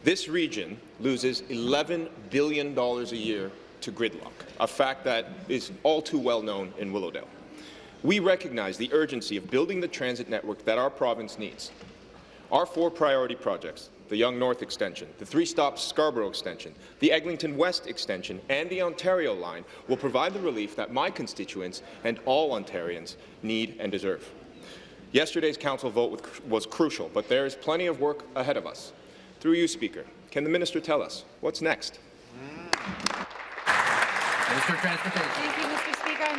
This region loses $11 billion a year to gridlock, a fact that is all too well known in Willowdale. We recognize the urgency of building the transit network that our province needs. Our four priority projects, the Yonge North Extension, the three-stop Scarborough Extension, the Eglinton West Extension, and the Ontario Line, will provide the relief that my constituents and all Ontarians need and deserve. Yesterday's council vote was crucial, but there is plenty of work ahead of us. Through you, Speaker, can the minister tell us what's next? Minister of Transportation.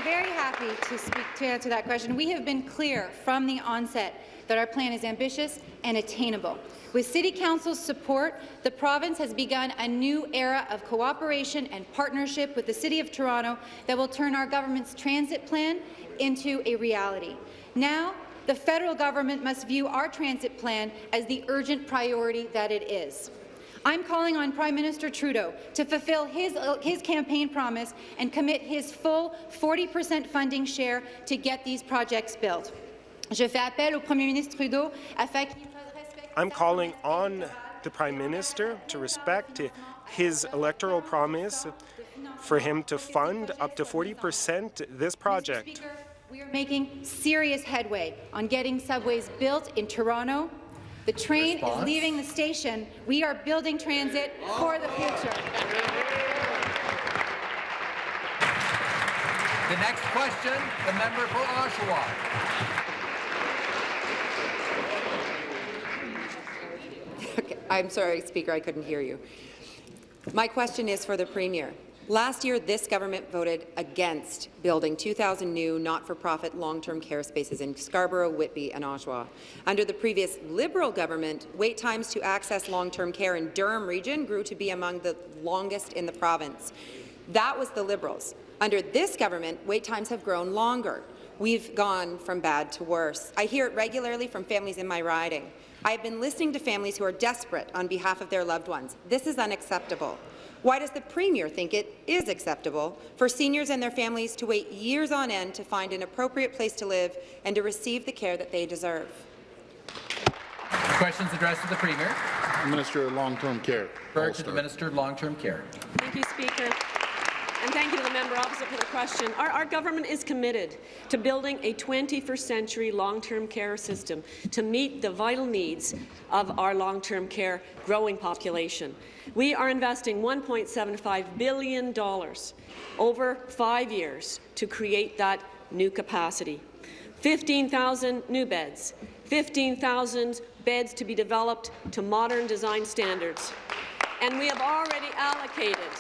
Very happy to speak to answer that question. We have been clear from the onset that our plan is ambitious and attainable. With City Council's support, the province has begun a new era of cooperation and partnership with the City of Toronto that will turn our government's transit plan into a reality. Now, the federal government must view our transit plan as the urgent priority that it is. I'm calling on Prime Minister Trudeau to fulfill his, uh, his campaign promise and commit his full 40 percent funding share to get these projects built. Je fais appel au Premier ministre Trudeau afin qu'il I'm calling on the Prime Minister to respect his electoral promise for him to fund up to 40 percent this project. Speaker, we are making serious headway on getting subways built in Toronto. The train Response? is leaving the station. We are building transit for the future. The next question, the member for Oshawa. Okay, I'm sorry, Speaker, I couldn't hear you. My question is for the Premier. Last year, this government voted against building 2,000 new not-for-profit long-term care spaces in Scarborough, Whitby and Oshawa. Under the previous Liberal government, wait times to access long-term care in Durham region grew to be among the longest in the province. That was the Liberals. Under this government, wait times have grown longer. We've gone from bad to worse. I hear it regularly from families in my riding. I have been listening to families who are desperate on behalf of their loved ones. This is unacceptable. Why does the Premier think it is acceptable for seniors and their families to wait years on end to find an appropriate place to live and to receive the care that they deserve? Questions addressed to the Premier. Minister of Long-Term Care. Refer to the Minister of Long-Term Care. Thank you, Speaker. And thank you to the member opposite for the question. Our, our, government is committed to building a 21st century long-term care system to meet the vital needs of our long-term care growing population. We are investing $1.75 billion over five years to create that new capacity. 15,000 new beds, 15,000 beds to be developed to modern design standards. And we have already allocated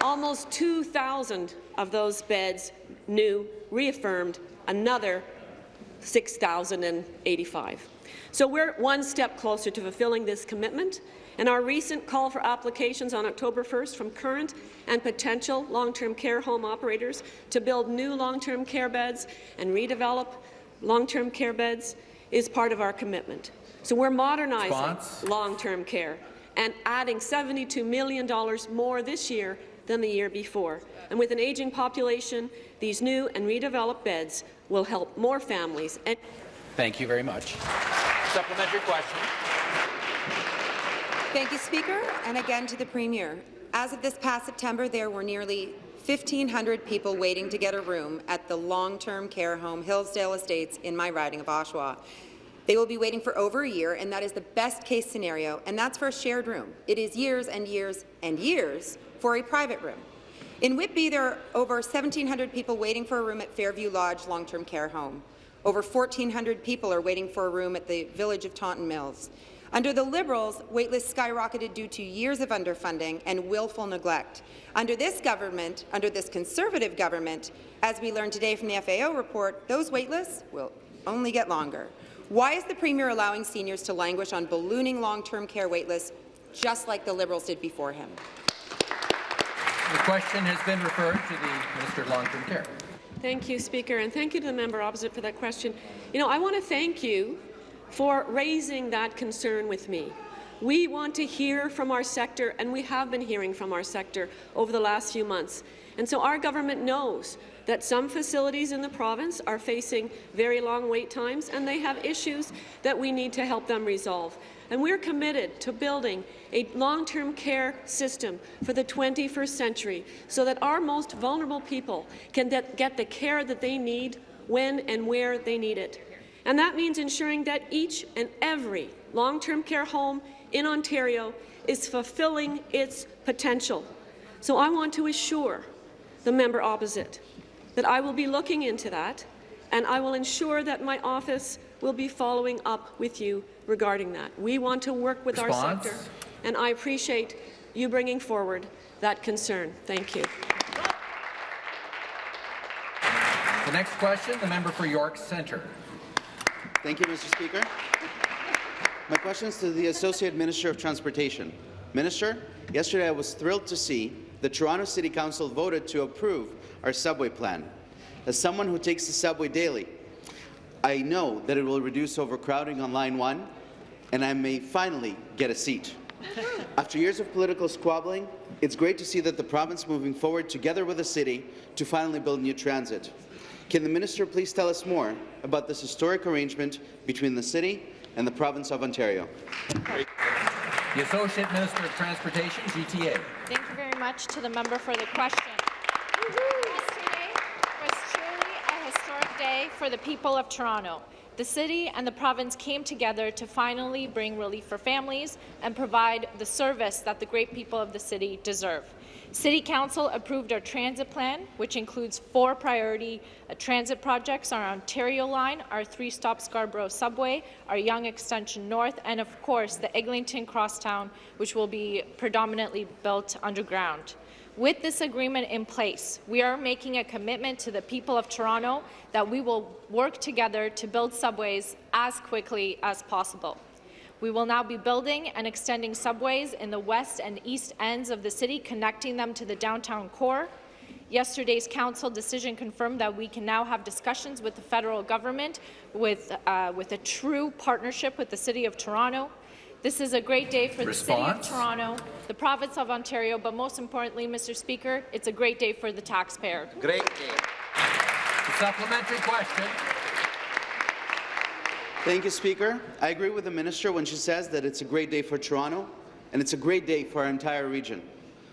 almost 2,000 of those beds new, reaffirmed, another 6,085. So we're one step closer to fulfilling this commitment, and our recent call for applications on October 1st from current and potential long-term care home operators to build new long-term care beds and redevelop long-term care beds is part of our commitment. So we're modernizing long-term care and adding $72 million more this year than the year before. And with an aging population, these new and redeveloped beds will help more families. And Thank you very much. Supplementary question. Thank you, Speaker, and again to the Premier. As of this past September, there were nearly 1,500 people waiting to get a room at the long-term care home Hillsdale Estates in my riding of Oshawa. They will be waiting for over a year, and that is the best-case scenario, and that's for a shared room. It is years and years and years for a private room. In Whitby, there are over 1,700 people waiting for a room at Fairview Lodge long-term care home. Over 1,400 people are waiting for a room at the village of Taunton Mills. Under the Liberals, waitlists skyrocketed due to years of underfunding and willful neglect. Under this government, under this Conservative government, as we learned today from the FAO report, those waitlists will only get longer. Why is the Premier allowing seniors to languish on ballooning long-term care waitlists, just like the Liberals did before him? The question has been referred to the Minister of Long-Term Care. Thank you, Speaker, and thank you to the member opposite for that question. You know, I want to thank you for raising that concern with me. We want to hear from our sector, and we have been hearing from our sector over the last few months. And so our government knows that some facilities in the province are facing very long wait times, and they have issues that we need to help them resolve. And we're committed to building a long-term care system for the 21st century so that our most vulnerable people can get the care that they need when and where they need it. And that means ensuring that each and every long-term care home in Ontario is fulfilling its potential. So I want to assure the member opposite that I will be looking into that, and I will ensure that my office will be following up with you regarding that. We want to work with Response? our sector, and I appreciate you bringing forward that concern. Thank you. The next question, the member for York Centre. Thank you, Mr. Speaker. My question is to the Associate Minister of Transportation. Minister, yesterday I was thrilled to see the Toronto City Council voted to approve our subway plan. As someone who takes the subway daily, I know that it will reduce overcrowding on Line 1, and I may finally get a seat. After years of political squabbling, it's great to see that the province moving forward together with the city to finally build new transit. Can the minister please tell us more about this historic arrangement between the city and the province of Ontario? The Associate Minister of Transportation, GTA. Thank you very much to the member for the question. Yesterday was truly a historic day for the people of Toronto. The city and the province came together to finally bring relief for families and provide the service that the great people of the city deserve. City Council approved our transit plan, which includes four priority uh, transit projects, our Ontario line, our three-stop Scarborough subway, our Yonge Extension North, and of course the Eglinton Crosstown, which will be predominantly built underground. With this agreement in place, we are making a commitment to the people of Toronto that we will work together to build subways as quickly as possible. We will now be building and extending subways in the west and east ends of the city, connecting them to the downtown core. Yesterday's council decision confirmed that we can now have discussions with the federal government with, uh, with a true partnership with the City of Toronto. This is a great day for Response? the City of Toronto, the province of Ontario, but most importantly, Mr. Speaker, it's a great day for the taxpayer. Great day. The supplementary question. Thank you, Speaker. I agree with the minister when she says that it's a great day for Toronto and it's a great day for our entire region.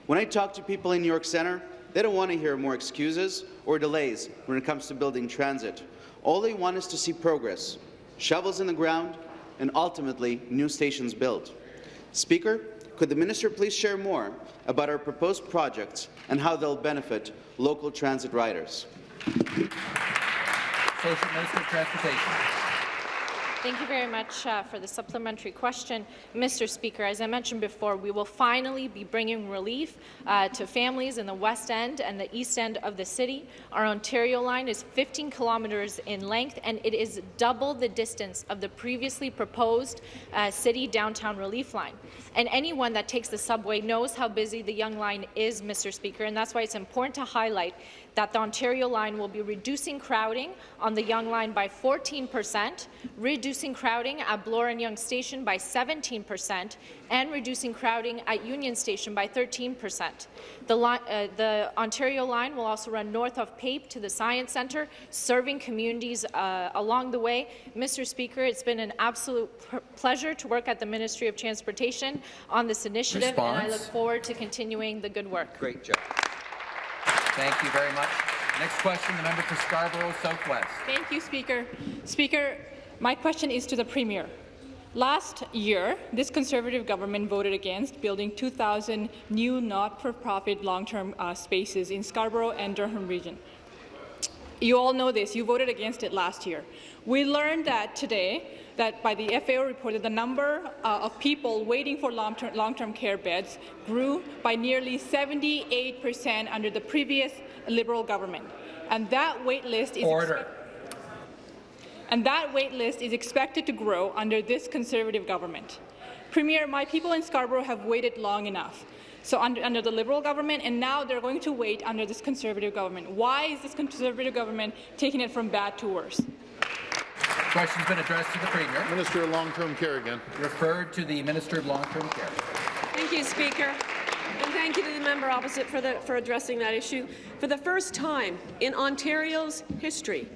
When I talk to people in New York Centre, they don't want to hear more excuses or delays when it comes to building transit. All they want is to see progress, shovels in the ground, and ultimately new stations built. Speaker, could the minister please share more about our proposed projects and how they'll benefit local transit riders? Associate Minister of Transportation. Thank you very much uh, for the supplementary question. Mr. Speaker, as I mentioned before, we will finally be bringing relief uh, to families in the west end and the east end of the city. Our Ontario line is 15 kilometres in length, and it is double the distance of the previously proposed uh, city downtown relief line. And anyone that takes the subway knows how busy the Yonge Line is, Mr. Speaker, and that's why it's important to highlight that the Ontario line will be reducing crowding on the Yonge Line by 14 percent, reducing crowding at Bloor and Yonge Station by 17 percent, and reducing crowding at Union Station by 13 percent. The, uh, the, Ontario line will also run north of PAPE to the Science Centre, serving communities uh, along the way. Mr. Speaker, it's been an absolute pleasure to work at the Ministry of Transportation on this initiative, Response? and I look forward to continuing the good work. Great job. Thank you very much. Next question, the member for Scarborough Southwest. Thank you, Speaker. Speaker, my question is to the Premier. Last year, this Conservative government voted against building 2,000 new not-for-profit long-term uh, spaces in Scarborough and Durham region. You all know this. You voted against it last year. We learned that today that by the FAO report that the number uh, of people waiting for long-term long care beds grew by nearly 78 percent under the previous Liberal government. And that wait list is Order. and that wait list is expected to grow under this Conservative government. Premier, my people in Scarborough have waited long enough. So under, under, the Liberal government, and now they're going to wait under this Conservative government. Why is this Conservative government taking it from bad to worse? Question's been addressed to the Premier. Minister of Long-Term Care again. Referred to the Minister of Long-Term Care. Thank you, Speaker. And thank you to the member opposite for, the, for addressing that issue. For the first time in Ontario's history,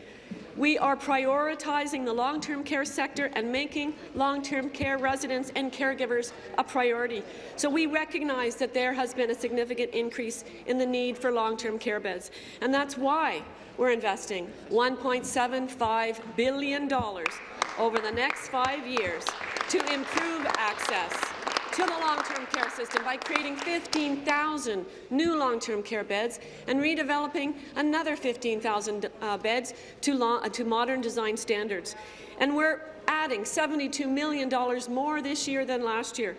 we are prioritizing the long-term care sector and making long-term care residents and caregivers a priority. So we recognize that there has been a significant increase in the need for long-term care beds, and that's why we're investing $1.75 billion over the next five years to improve access to the long-term care system by creating 15,000 new long-term care beds and redeveloping another 15,000 uh, beds to, uh, to modern design standards. And we're adding $72 million more this year than last year.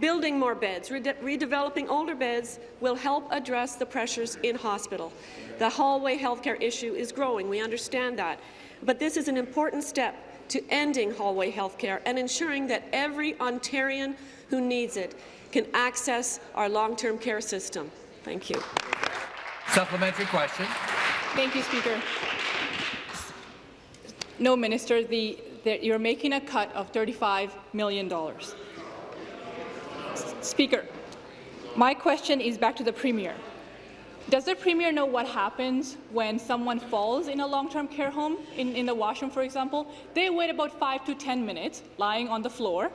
Building more beds, rede redeveloping older beds will help address the pressures in hospital. The hallway healthcare issue is growing. We understand that. But this is an important step to ending hallway healthcare and ensuring that every Ontarian who needs it can access our long-term care system. Thank you. Supplementary question. Thank you, Speaker. No, Minister, the, the, you're making a cut of $35 million. Speaker, my question is back to the Premier. Does the Premier know what happens when someone falls in a long-term care home, in, in the washroom, for example? They wait about 5 to 10 minutes lying on the floor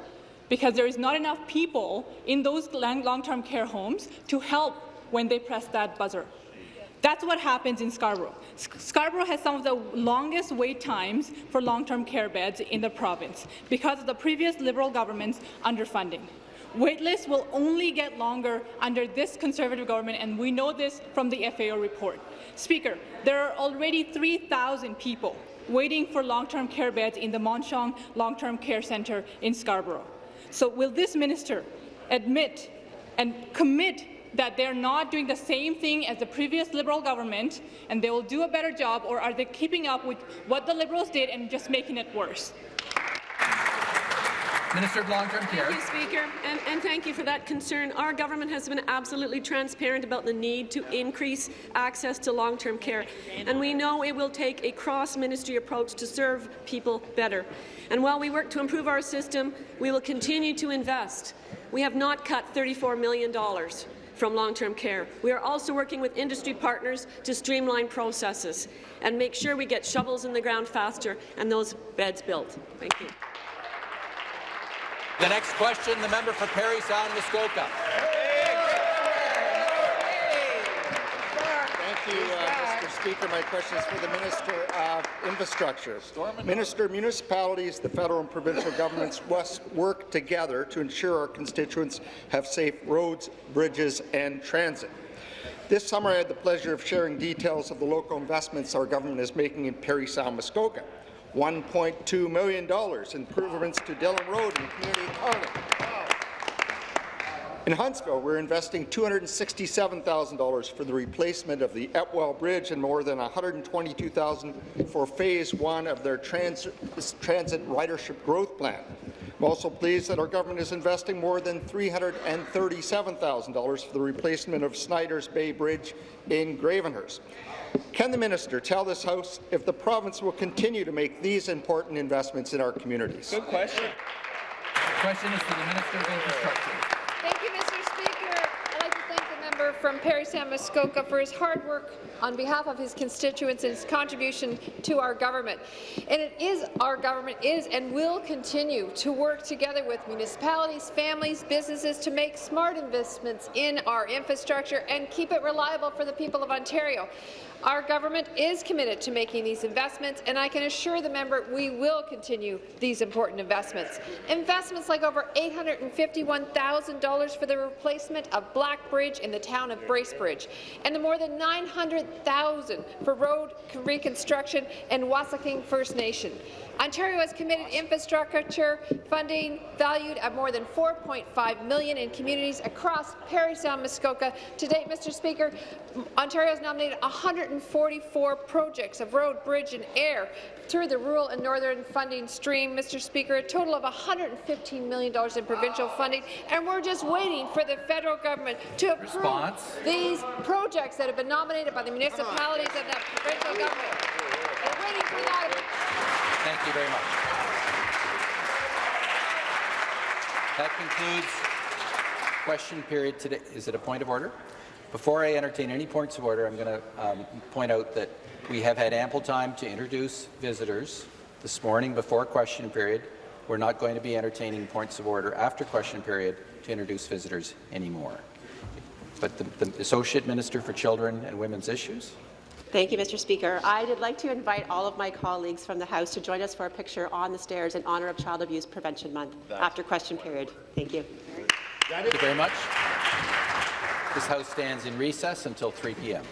because there is not enough people in those long-term care homes to help when they press that buzzer. That's what happens in Scarborough. Scarborough has some of the longest wait times for long-term care beds in the province because of the previous Liberal government's underfunding. Waitlists will only get longer under this Conservative government, and we know this from the FAO report. Speaker, there are already 3,000 people waiting for long-term care beds in the Mon Sheong Long-Term Care Centre in Scarborough. So will this minister admit and commit that they're not doing the same thing as the previous Liberal government and they will do a better job, or are they keeping up with what the Liberals did and just making it worse? Minister of Long-Term Care. Thank you, Speaker, and, and, thank you for that concern. Our government has been absolutely transparent about the need to increase access to long-term care, and we know it will take a cross-ministry approach to serve people better. And while we work to improve our system, we will continue to invest. We have not cut $34 million from long-term care. We are also working with industry partners to streamline processes and make sure we get shovels in the ground faster and those beds built. Thank you. The next question, the member for Parry Sound Muskoka. Thank you, uh, Mr. Speaker. My question is for the Minister of Infrastructure. Minister, municipalities, the federal and provincial governments must work together to ensure our constituents have safe roads, bridges and transit. This summer, I had the pleasure of sharing details of the local investments our government is making in Parry Sound Muskoka. $1.2 million in improvements to Dillon Road and community economy. In Huntsville, we're investing $267,000 for the replacement of the Epwell Bridge and more than $122,000 for Phase 1 of their trans transit ridership growth plan. I'm also pleased that our government is investing more than $337,000 for the replacement of Snyder's Bay Bridge in Gravenhurst. Can the minister tell this House if the province will continue to make these important investments in our communities? Good question. The question is for the Minister of Infrastructure. Thank you, Mr. Speaker. I'd like to thank the member from Parry Sam Muskoka for his hard work on behalf of his constituents and his contribution to our government. And it is our government is and will continue to work together with municipalities, families, businesses to make smart investments in our infrastructure and keep it reliable for the people of Ontario. Our government is committed to making these investments, and I can assure the member we will continue these important investments. Investments like over $851,000 for the replacement of Black Bridge in the town of Bracebridge, and the more than 900,000 for road reconstruction in Wasauksing First Nation. Ontario has committed infrastructure funding valued at more than 4.5 million in communities across Parry Sound, Muskoka. To date, Mr. Speaker, Ontario has nominated 144 projects of road, bridge and air through the rural and northern funding stream, Mr. Speaker, a total of $115 million in provincial funding, and we're just waiting for the federal government to approve Response. these projects that have been nominated by the municipalities and the provincial government. We're waiting for that. Thank you very much. That concludes question period today. Is it a point of order? Before I entertain any points of order, I'm going to um, point out that we have had ample time to introduce visitors this morning before question period. We're not going to be entertaining points of order after question period to introduce visitors anymore. But the, the Associate Minister for Children and Women's Issues. Thank you, Mr. Speaker. I'd like to invite all of my colleagues from the House to join us for a picture on the stairs in honour of Child Abuse Prevention Month That's after question period. Thank you. Thank you very much. This House stands in recess until 3 p.m.